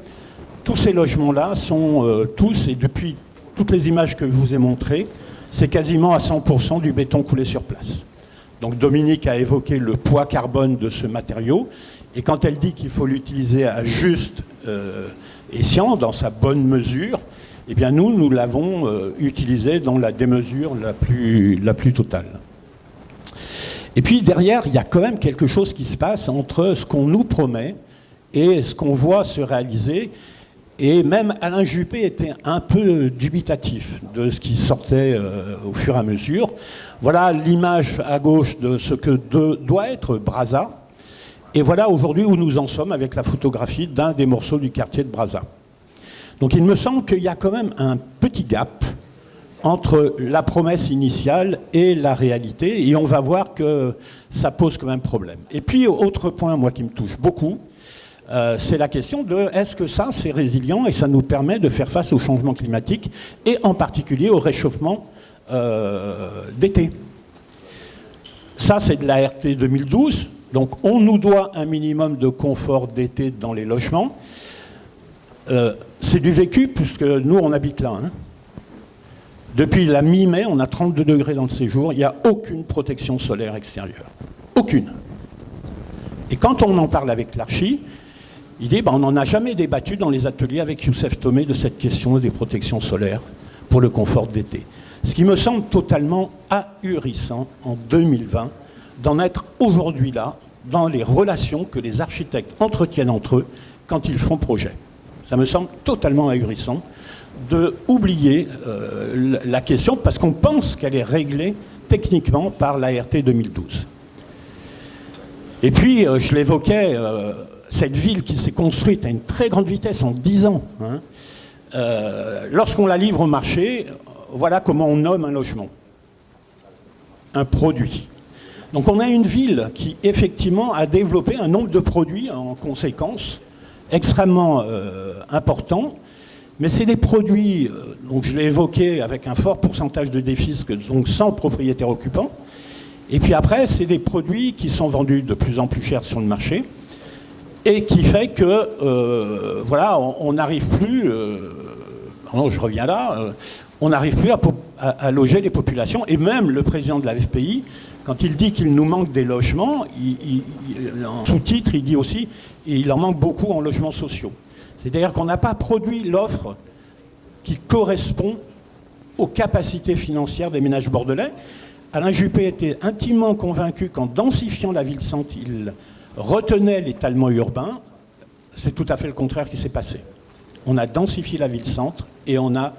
tous ces logements-là sont euh, tous, et depuis toutes les images que je vous ai montrées, c'est quasiment à 100% du béton coulé sur place. Donc Dominique a évoqué le poids carbone de ce matériau, et quand elle dit qu'il faut l'utiliser à juste euh, escient, dans sa bonne mesure, eh bien nous, nous l'avons euh, utilisé dans la démesure la plus totale. Et puis derrière, il y a quand même quelque chose qui se passe entre ce qu'on nous promet et ce qu'on voit se réaliser. Et même Alain Juppé était un peu dubitatif de ce qui sortait euh, au fur et à mesure. Voilà l'image à gauche de ce que doit être Brazza. Et voilà aujourd'hui où nous en sommes avec la photographie d'un des morceaux du quartier de Brazza. Donc il me semble qu'il y a quand même un petit gap entre la promesse initiale et la réalité, et on va voir que ça pose quand même problème. Et puis, autre point, moi, qui me touche beaucoup, euh, c'est la question de est-ce que ça, c'est résilient et ça nous permet de faire face au changement climatique, et en particulier au réchauffement euh, d'été. Ça, c'est de la RT 2012. Donc on nous doit un minimum de confort d'été dans les logements. Euh, c'est du vécu puisque nous on habite là. Hein. Depuis la mi-mai, on a 32 degrés dans le séjour, il n'y a aucune protection solaire extérieure. Aucune. Et quand on en parle avec l'archi, il dit ben, on n'en a jamais débattu dans les ateliers avec Youssef Tomé de cette question des protections solaires pour le confort d'été. Ce qui me semble totalement ahurissant en 2020 d'en être aujourd'hui là dans les relations que les architectes entretiennent entre eux quand ils font projet. Ça me semble totalement ahurissant de oublier euh, la question parce qu'on pense qu'elle est réglée techniquement par l'ART 2012. Et puis, euh, je l'évoquais, euh, cette ville qui s'est construite à une très grande vitesse en 10 ans, hein, lorsqu'on la livre au marché, voilà comment on nomme un logement. Un produit. Donc on a une ville qui effectivement a développé un nombre de produits en conséquence extrêmement euh, important, mais c'est des produits, euh, donc je l'ai évoqué, avec un fort pourcentage de défisque, donc sans propriétaire occupant. Et puis après, c'est des produits qui sont vendus de plus en plus cher sur le marché et qui fait que, euh, voilà, on n'arrive plus, non, je reviens là, on n'arrive plus à, à, loger les populations. Et même le président de la FPI quand il dit qu'il nous manque des logements, en sous-titre, il dit aussi qu'il en manque beaucoup en logements sociaux. C'est-à-dire qu'on n'a pas produit l'offre qui correspond aux capacités financières des ménages bordelais. Alain Juppé était intimement convaincu qu'en densifiant la ville-centre, il retenait l'étalement urbain. C'est tout à fait le contraire qui s'est passé. On a densifié la ville-centre et on a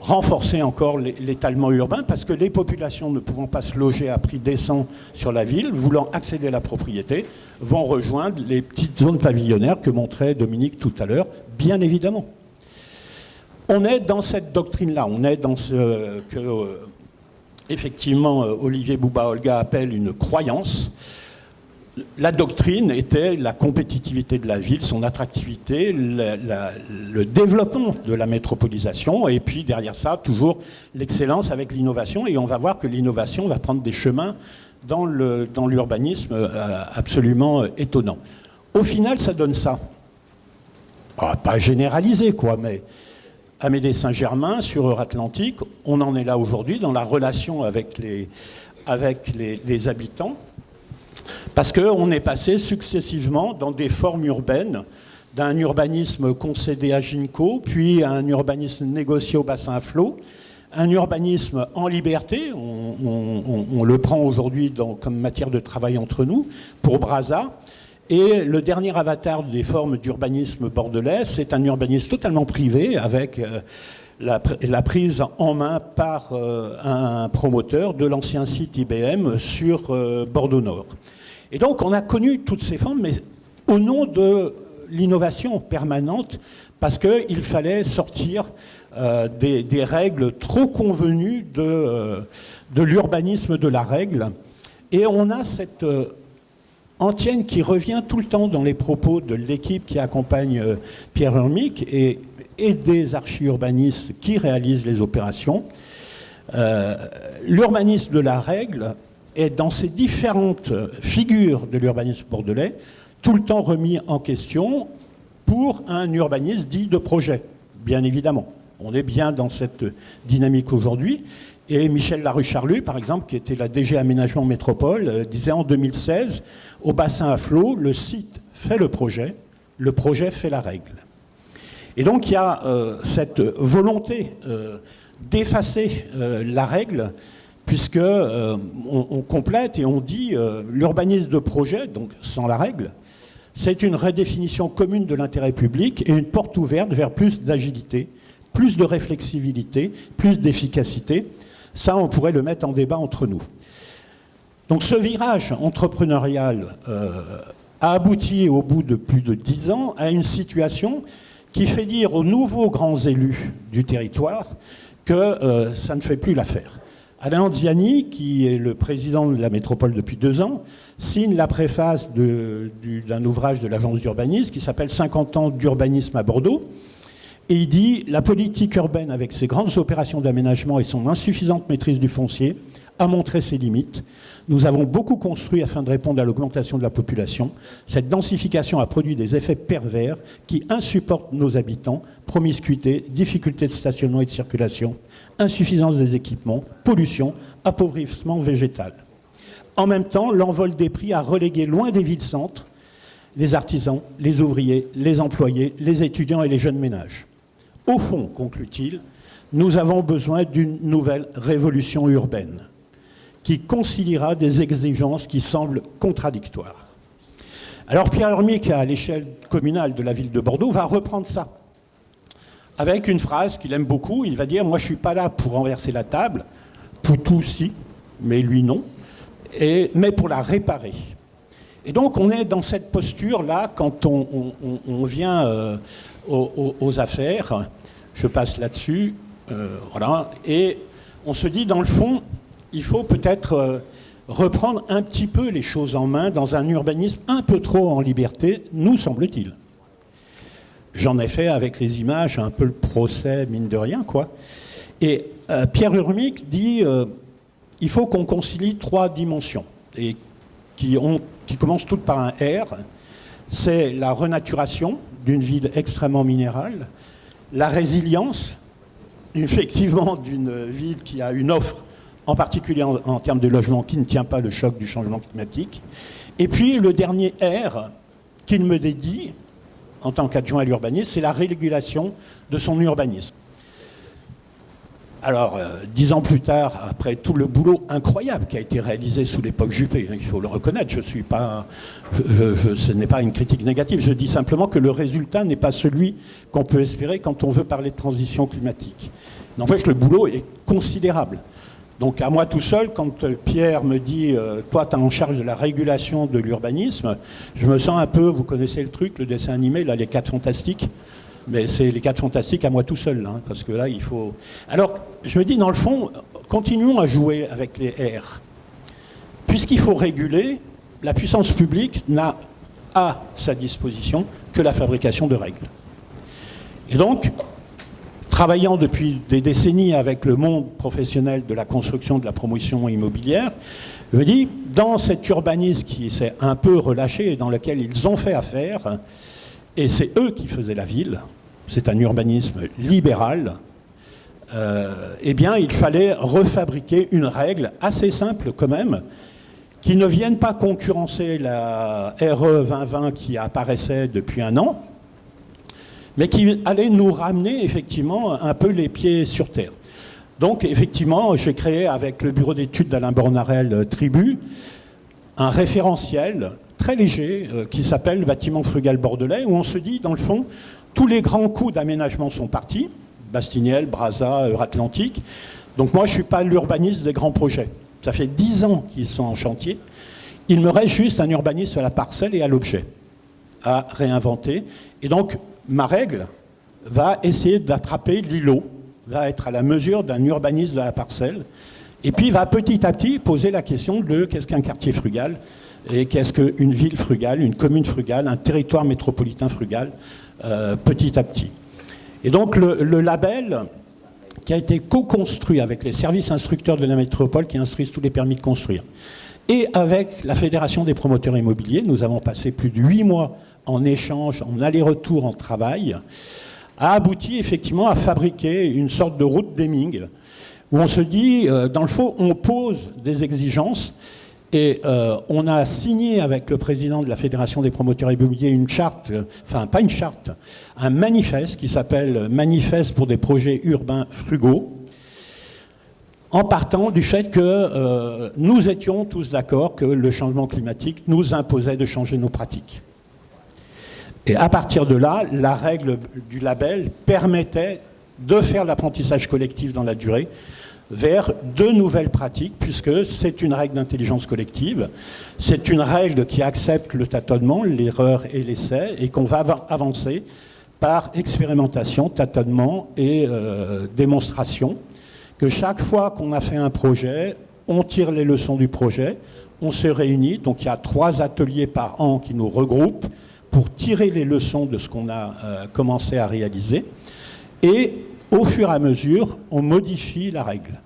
renforcer encore l'étalement urbain parce que les populations ne pouvant pas se loger à prix décent sur la ville, voulant accéder à la propriété, vont rejoindre les petites zones pavillonnaires que montrait Dominique tout à l'heure, bien évidemment. On est dans cette doctrine-là, on est dans ce que, euh, effectivement, euh, Olivier Bouba-Olga appelle une croyance. La doctrine était la compétitivité de la ville, son attractivité, le développement de la métropolisation, et puis derrière ça, toujours l'excellence avec l'innovation. Et on va voir que l'innovation va prendre des chemins dans l'urbanisme euh, absolument étonnants. Au final, ça donne ça. Ah, pas généralisé, quoi, mais Amédée Saint-Germain, sur Euratlantique, on en est là aujourd'hui dans la relation avec les habitants. Parce qu'on est passé successivement dans des formes urbaines, d'un urbanisme concédé à Ginko, puis un urbanisme négocié au bassin à flot, un urbanisme en liberté, on, le prend aujourd'hui comme matière de travail entre nous, pour Brazza, et le dernier avatar des formes d'urbanisme bordelais, c'est un urbanisme totalement privé, avec euh, la, prise en main par euh, un promoteur de l'ancien site IBM sur euh, Bordeaux Nord. Et donc on a connu toutes ces formes, mais au nom de l'innovation permanente, parce qu'il fallait sortir euh, des, règles trop convenues de, euh, de l'urbanisme de la règle. Et on a cette euh, antienne qui revient tout le temps dans les propos de l'équipe qui accompagne Pierre Hermic et, et des archi-urbanistes qui réalisent les opérations. l'urbanisme de la règle est dans ces différentes figures de l'urbanisme bordelais tout le temps remis en question pour un urbanisme dit de projet, bien évidemment. On est bien dans cette dynamique aujourd'hui. Et Michel Larue-Charlu, par exemple, qui était la DG Aménagement Métropole, euh, disait en 2016, au bassin à flot, le site fait le projet, le projet fait la règle. Et donc il y a euh, cette volonté euh, d'effacer la règle puisque euh, on, complète et on dit euh, l'urbanisme de projet, donc sans la règle, c'est une redéfinition commune de l'intérêt public et une porte ouverte vers plus d'agilité, plus de réflexibilité, plus d'efficacité. Ça, on pourrait le mettre en débat entre nous. Donc ce virage entrepreneurial euh, a abouti au bout de plus de dix ans à une situation qui fait dire aux nouveaux grands élus du territoire que ça ne fait plus l'affaire. Alain Anziani, qui est le président de la métropole depuis deux ans, signe la préface d'un ouvrage de l'agence d'urbanisme qui s'appelle 50 ans d'urbanisme à Bordeaux. Et il dit La politique urbaine, avec ses grandes opérations d'aménagement et son insuffisante maîtrise du foncier, a montré ses limites. Nous avons beaucoup construit afin de répondre à l'augmentation de la population. Cette densification a produit des effets pervers qui insupportent nos habitants promiscuité, difficultés de stationnement et de circulation, insuffisance des équipements, pollution, appauvrissement végétal. En même temps, l'envol des prix a relégué loin des villes-centres les artisans, les ouvriers, les employés, les étudiants et les jeunes ménages. Au fond, conclut-il, nous avons besoin d'une nouvelle révolution urbaine qui conciliera des exigences qui semblent contradictoires. Alors Pierre Hermic, à l'échelle communale de la ville de Bordeaux, va reprendre ça avec une phrase qu'il aime beaucoup. Il va dire Moi, je ne suis pas là pour renverser la table. Poutou, si, mais lui, non. Mais pour la réparer. Et donc, on est dans cette posture-là quand on, vient euh, aux, affaires. Je passe là-dessus. Euh, voilà. Et on se dit, dans le fond, il faut peut-être euh, reprendre un petit peu les choses en main dans un urbanisme un peu trop en liberté, nous semble-t-il. J'en ai fait avec les images un peu le procès, mine de rien, quoi. Et euh, Pierre Urmic dit euh, il faut qu'on concilie trois dimensions, et qui, ont, qui commencent toutes par un R. C'est la renaturation d'une ville extrêmement minérale, la résilience, effectivement, d'une ville qui a une offre, en particulier en, en termes de logement, qui ne tient pas le choc du changement climatique, et puis le dernier R qu'il me dédie, en tant qu'adjoint à l'urbanisme, c'est la régulation de son urbanisme. Alors, euh, dix ans plus tard, après tout le boulot incroyable qui a été réalisé sous l'époque Juppé, hein, il faut le reconnaître, je suis pas, ce n'est pas une critique négative, je dis simplement que le résultat n'est pas celui qu'on peut espérer quand on veut parler de transition climatique. N'empêche, le boulot est considérable. Donc à moi tout seul, quand euh, Pierre me dit euh, Toi, tu es en charge de la régulation de l'urbanisme », je me sens un peu, vous connaissez le truc, le dessin animé, là, les quatre fantastiques. Mais c'est les quatre fantastiques à moi tout seul, hein, parce que là, il faut... Alors, je me dis, dans le fond, continuons à jouer avec les R. Puisqu'il faut réguler, la puissance publique n'a à sa disposition que la fabrication de règles. Et donc, travaillant depuis des décennies avec le monde professionnel de la construction, de la promotion immobilière, je me dis, dans cet urbanisme qui s'est un peu relâché et dans lequel ils ont fait affaire, et c'est eux qui faisaient la ville, c'est un urbanisme libéral, euh, eh bien, il fallait refabriquer une règle assez simple quand même, qui ne vienne pas concurrencer la RE 2020 qui apparaissait depuis un an, mais qui allait nous ramener effectivement un peu les pieds sur terre. Donc effectivement, j'ai créé avec le bureau d'études d'Alain Bornarel euh, Tribu un référentiel très léger euh, qui s'appelle Bâtiment frugal bordelais, où on se dit, dans le fond, tous les grands coups d'aménagement sont partis, Bastiniel, Brazza, Euratlantique. Donc moi, je ne suis pas l'urbaniste des grands projets. Ça fait dix ans qu'ils sont en chantier. Il me reste juste un urbaniste à la parcelle et à l'objet à réinventer. Et donc, ma règle va essayer d'attraper l'îlot, va être à la mesure d'un urbaniste de la parcelle, et puis va petit à petit poser la question de qu'est-ce qu'un quartier frugal, et qu'est-ce qu'une ville frugale, une commune frugale, un territoire métropolitain frugal, euh, petit à petit. Et donc le, label qui a été co-construit avec les services instructeurs de la métropole qui instruisent tous les permis de construire, et avec la Fédération des promoteurs immobiliers, nous avons passé plus de huit mois en échange, en aller-retour, en travail, a abouti effectivement à fabriquer une sorte de route d'Eming, où on se dit, euh, dans le fond, on pose des exigences, et euh, on a signé avec le président de la Fédération des promoteurs immobiliers une charte, enfin pas une charte, un manifeste qui s'appelle Manifeste pour des projets urbains frugaux, en partant du fait que euh, nous étions tous d'accord que le changement climatique nous imposait de changer nos pratiques. Et à partir de là, la règle du label permettait de faire l'apprentissage collectif dans la durée, vers de nouvelles pratiques, puisque c'est une règle d'intelligence collective, c'est une règle qui accepte le tâtonnement, l'erreur et l'essai, et qu'on va avancer par expérimentation, tâtonnement et euh, démonstration, que chaque fois qu'on a fait un projet, on tire les leçons du projet, on se réunit, donc il y a trois ateliers par an qui nous regroupent pour tirer les leçons de ce qu'on a euh, commencé à réaliser, et au fur et à mesure, on modifie la règle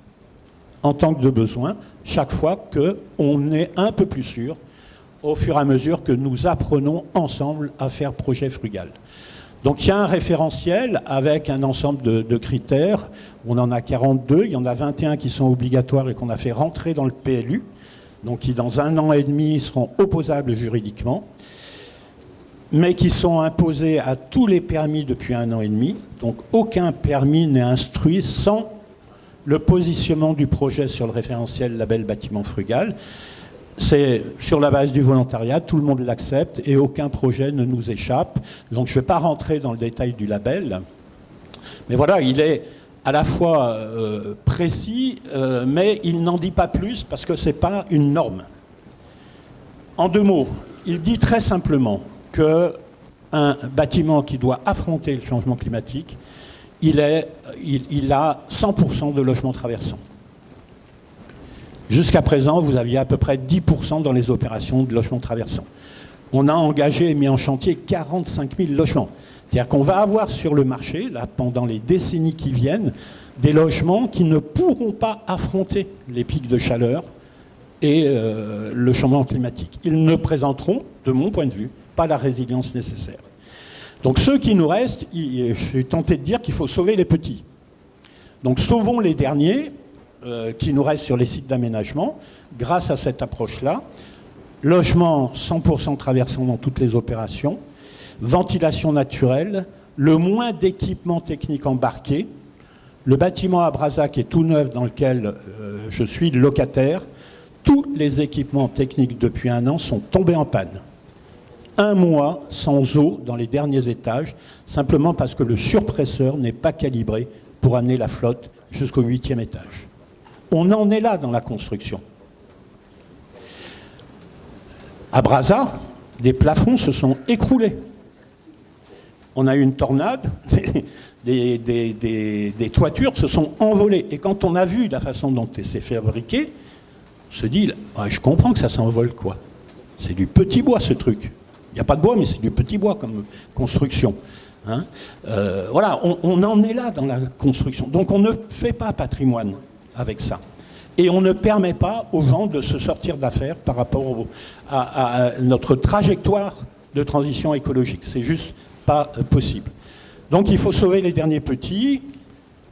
en tant que de besoin, chaque fois qu'on est un peu plus sûr, au fur et à mesure que nous apprenons ensemble à faire projet frugal. Donc il y a un référentiel avec un ensemble de, critères. On en a 42, il y en a 21 qui sont obligatoires et qu'on a fait rentrer dans le PLU, donc qui dans un an et demi seront opposables juridiquement mais qui sont imposés à tous les permis depuis un an et demi. Donc aucun permis n'est instruit sans le positionnement du projet sur le référentiel label bâtiment frugal. C'est sur la base du volontariat, tout le monde l'accepte et aucun projet ne nous échappe. Donc je ne vais pas rentrer dans le détail du label, mais voilà, il est à la fois euh, précis, euh, mais il n'en dit pas plus parce que ce n'est pas une norme. En deux mots, il dit très simplement qu'un bâtiment qui doit affronter le changement climatique, il, a 100% de logements traversants. Jusqu'à présent, vous aviez à peu près 10% dans les opérations de logements traversants. On a engagé et mis en chantier 45 000 logements. C'est-à-dire qu'on va avoir sur le marché, là, pendant les décennies qui viennent, des logements qui ne pourront pas affronter les pics de chaleur et euh, le changement climatique. Ils ne présenteront, de mon point de vue, pas la résilience nécessaire. Donc ceux qui nous restent, je suis tenté de dire qu'il faut sauver les petits. Donc sauvons les derniers euh, qui nous restent sur les sites d'aménagement grâce à cette approche-là. Logement 100% traversant dans toutes les opérations, ventilation naturelle, le moins d'équipements techniques embarqués, le bâtiment à Brazac est tout neuf dans lequel euh, je suis locataire, tous les équipements techniques depuis un an sont tombés en panne un mois sans eau dans les derniers étages, simplement parce que le surpresseur n'est pas calibré pour amener la flotte jusqu'au huitième étage. On en est là dans la construction. À Brazza, des plafonds se sont écroulés. On a eu une tornade, des, toitures se sont envolées. Et quand on a vu la façon dont c'est fabriqué, on se dit, je comprends que ça s'envole quoi C'est du petit bois ce truc. Il n'y a pas de bois, mais c'est du petit bois comme construction. Hein. Euh, voilà, on, en est là dans la construction. Donc on ne fait pas patrimoine avec ça. Et on ne permet pas aux gens de se sortir d'affaires par rapport à, notre trajectoire de transition écologique. C'est juste pas possible. Donc il faut sauver les derniers petits.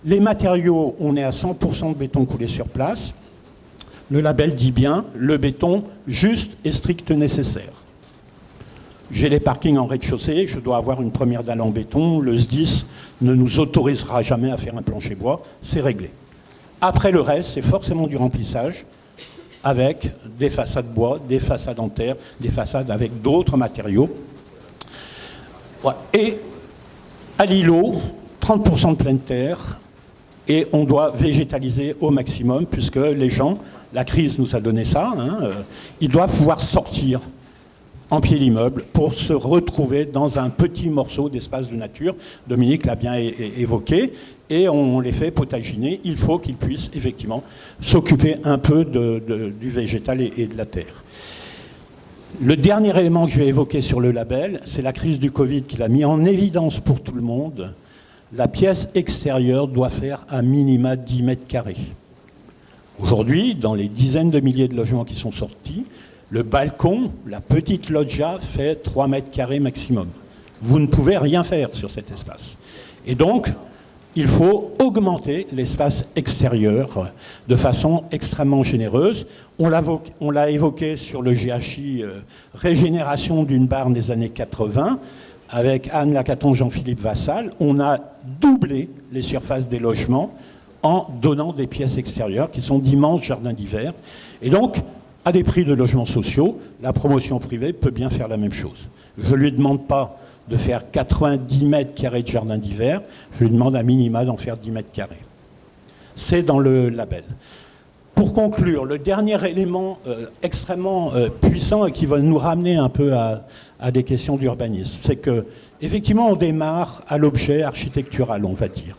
Les matériaux, on est à 100% de béton coulé sur place. Le label dit bien le béton juste et strict nécessaire. J'ai les parkings en rez-de-chaussée, je dois avoir une première dalle en béton, le SDIS ne nous autorisera jamais à faire un plancher bois, c'est réglé. Après le reste, c'est forcément du remplissage avec des façades bois, des façades en terre, des façades avec d'autres matériaux. Et à l'îlot, 30% de pleine terre, et on doit végétaliser au maximum, puisque les gens, la crise nous a donné ça, hein, euh, ils doivent pouvoir sortir en pied d'immeuble pour se retrouver dans un petit morceau d'espace de nature. Dominique l'a bien évoqué. Et on les fait potaginer. Il faut qu'ils puissent effectivement s'occuper un peu du végétal et, de la terre. Le dernier élément que je vais évoquer sur le label, c'est la crise du Covid qui l'a mis en évidence pour tout le monde. La pièce extérieure doit faire à minima 10 mètres carrés. Aujourd'hui, dans les dizaines de milliers de logements qui sont sortis, le balcon, la petite loggia, fait 3 mètres carrés maximum. Vous ne pouvez rien faire sur cet espace. Et donc, il faut augmenter l'espace extérieur de façon extrêmement généreuse. On l'a évoqué sur le GHI euh, Régénération d'une barre des années 80 avec Anne Lacaton, Jean-Philippe Vassal. On a doublé les surfaces des logements en donnant des pièces extérieures qui sont d'immenses jardins d'hiver. Et donc, à des prix de logements sociaux, la promotion privée peut bien faire la même chose. Je ne lui demande pas de faire 90 mètres carrés de jardin d'hiver, je lui demande à minima d'en faire 10 mètres carrés. C'est dans le label. Pour conclure, le dernier élément euh, extrêmement euh, puissant et qui va nous ramener un peu à, à des questions d'urbanisme, c'est que effectivement on démarre à l'objet architectural, on va dire,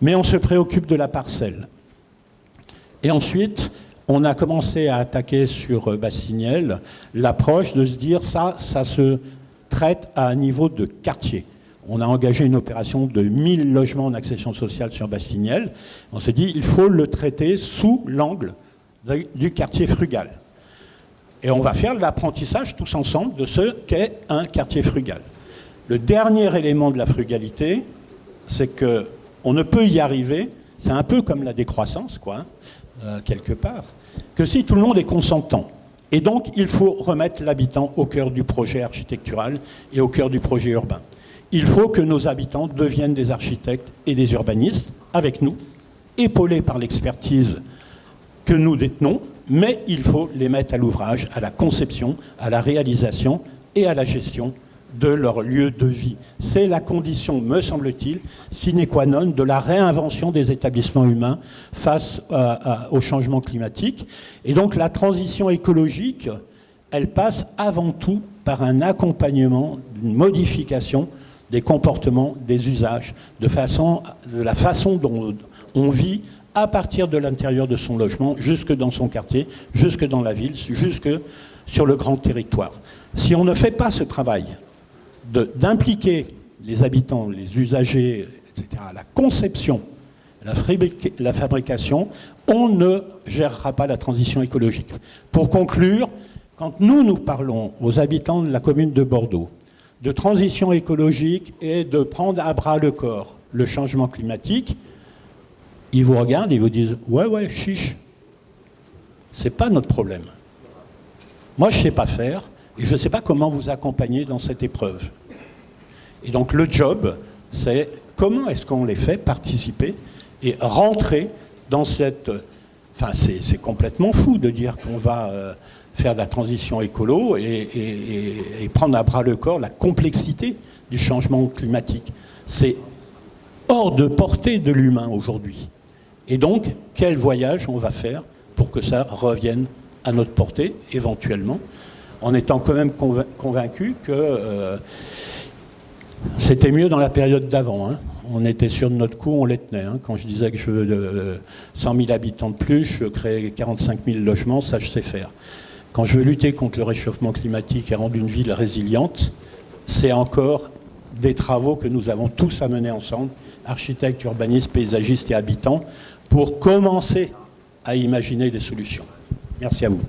mais on se préoccupe de la parcelle. Et ensuite, on a commencé à attaquer sur euh, Bassignel l'approche de se dire ça, ça se traite à un niveau de quartier. On a engagé une opération de 1000 logements en accession sociale sur Bastignel. On s'est dit il faut le traiter sous l'angle du quartier frugal. Et on va faire l'apprentissage tous ensemble de ce qu'est un quartier frugal. Le dernier élément de la frugalité, c'est qu'on ne peut y arriver, c'est un peu comme la décroissance, quoi, hein, euh, quelque part, que si tout le monde est consentant. Et donc, il faut remettre l'habitant au cœur du projet architectural et au cœur du projet urbain. Il faut que nos habitants deviennent des architectes et des urbanistes avec nous, épaulés par l'expertise que nous détenons, mais il faut les mettre à l'ouvrage, à la conception, à la réalisation et à la gestion de leur lieu de vie. C'est la condition, me semble-t-il, sine qua non de la réinvention des établissements humains face au changement climatique. Et donc la transition écologique, elle passe avant tout par un accompagnement, une modification des comportements, des usages, de, façon, de la façon dont on vit à partir de l'intérieur de son logement, jusque dans son quartier, jusque dans la ville, jusque sur le grand territoire. Si on ne fait pas ce travail, d'impliquer les habitants, les usagers, etc., la conception, la, la fabrication, on ne gérera pas la transition écologique. Pour conclure, quand nous, nous parlons aux habitants de la commune de Bordeaux de transition écologique et de prendre à bras le corps le changement climatique, ils vous regardent et vous disent Ouais, ouais, chiche, c'est pas notre problème. Moi, je sais pas faire, je ne sais pas comment vous accompagner dans cette épreuve. Et donc le job, c'est comment est-ce qu'on les fait participer et rentrer dans cette... Enfin, c'est complètement fou de dire qu'on va euh, faire de la transition écolo et, prendre à bras le corps la complexité du changement climatique. C'est hors de portée de l'humain aujourd'hui. Et donc, quel voyage on va faire pour que ça revienne à notre portée, éventuellement en étant quand même convaincu que euh, c'était mieux dans la période d'avant. Hein. On était sûr de notre coup, on les tenait. Hein. Quand je disais que je veux euh, 100 000 habitants de plus, je crée 45 000 logements, ça je sais faire. Quand je veux lutter contre le réchauffement climatique et rendre une ville résiliente, c'est encore des travaux que nous avons tous à mener ensemble, architectes, urbanistes, paysagistes et habitants, pour commencer à imaginer des solutions. Merci à vous.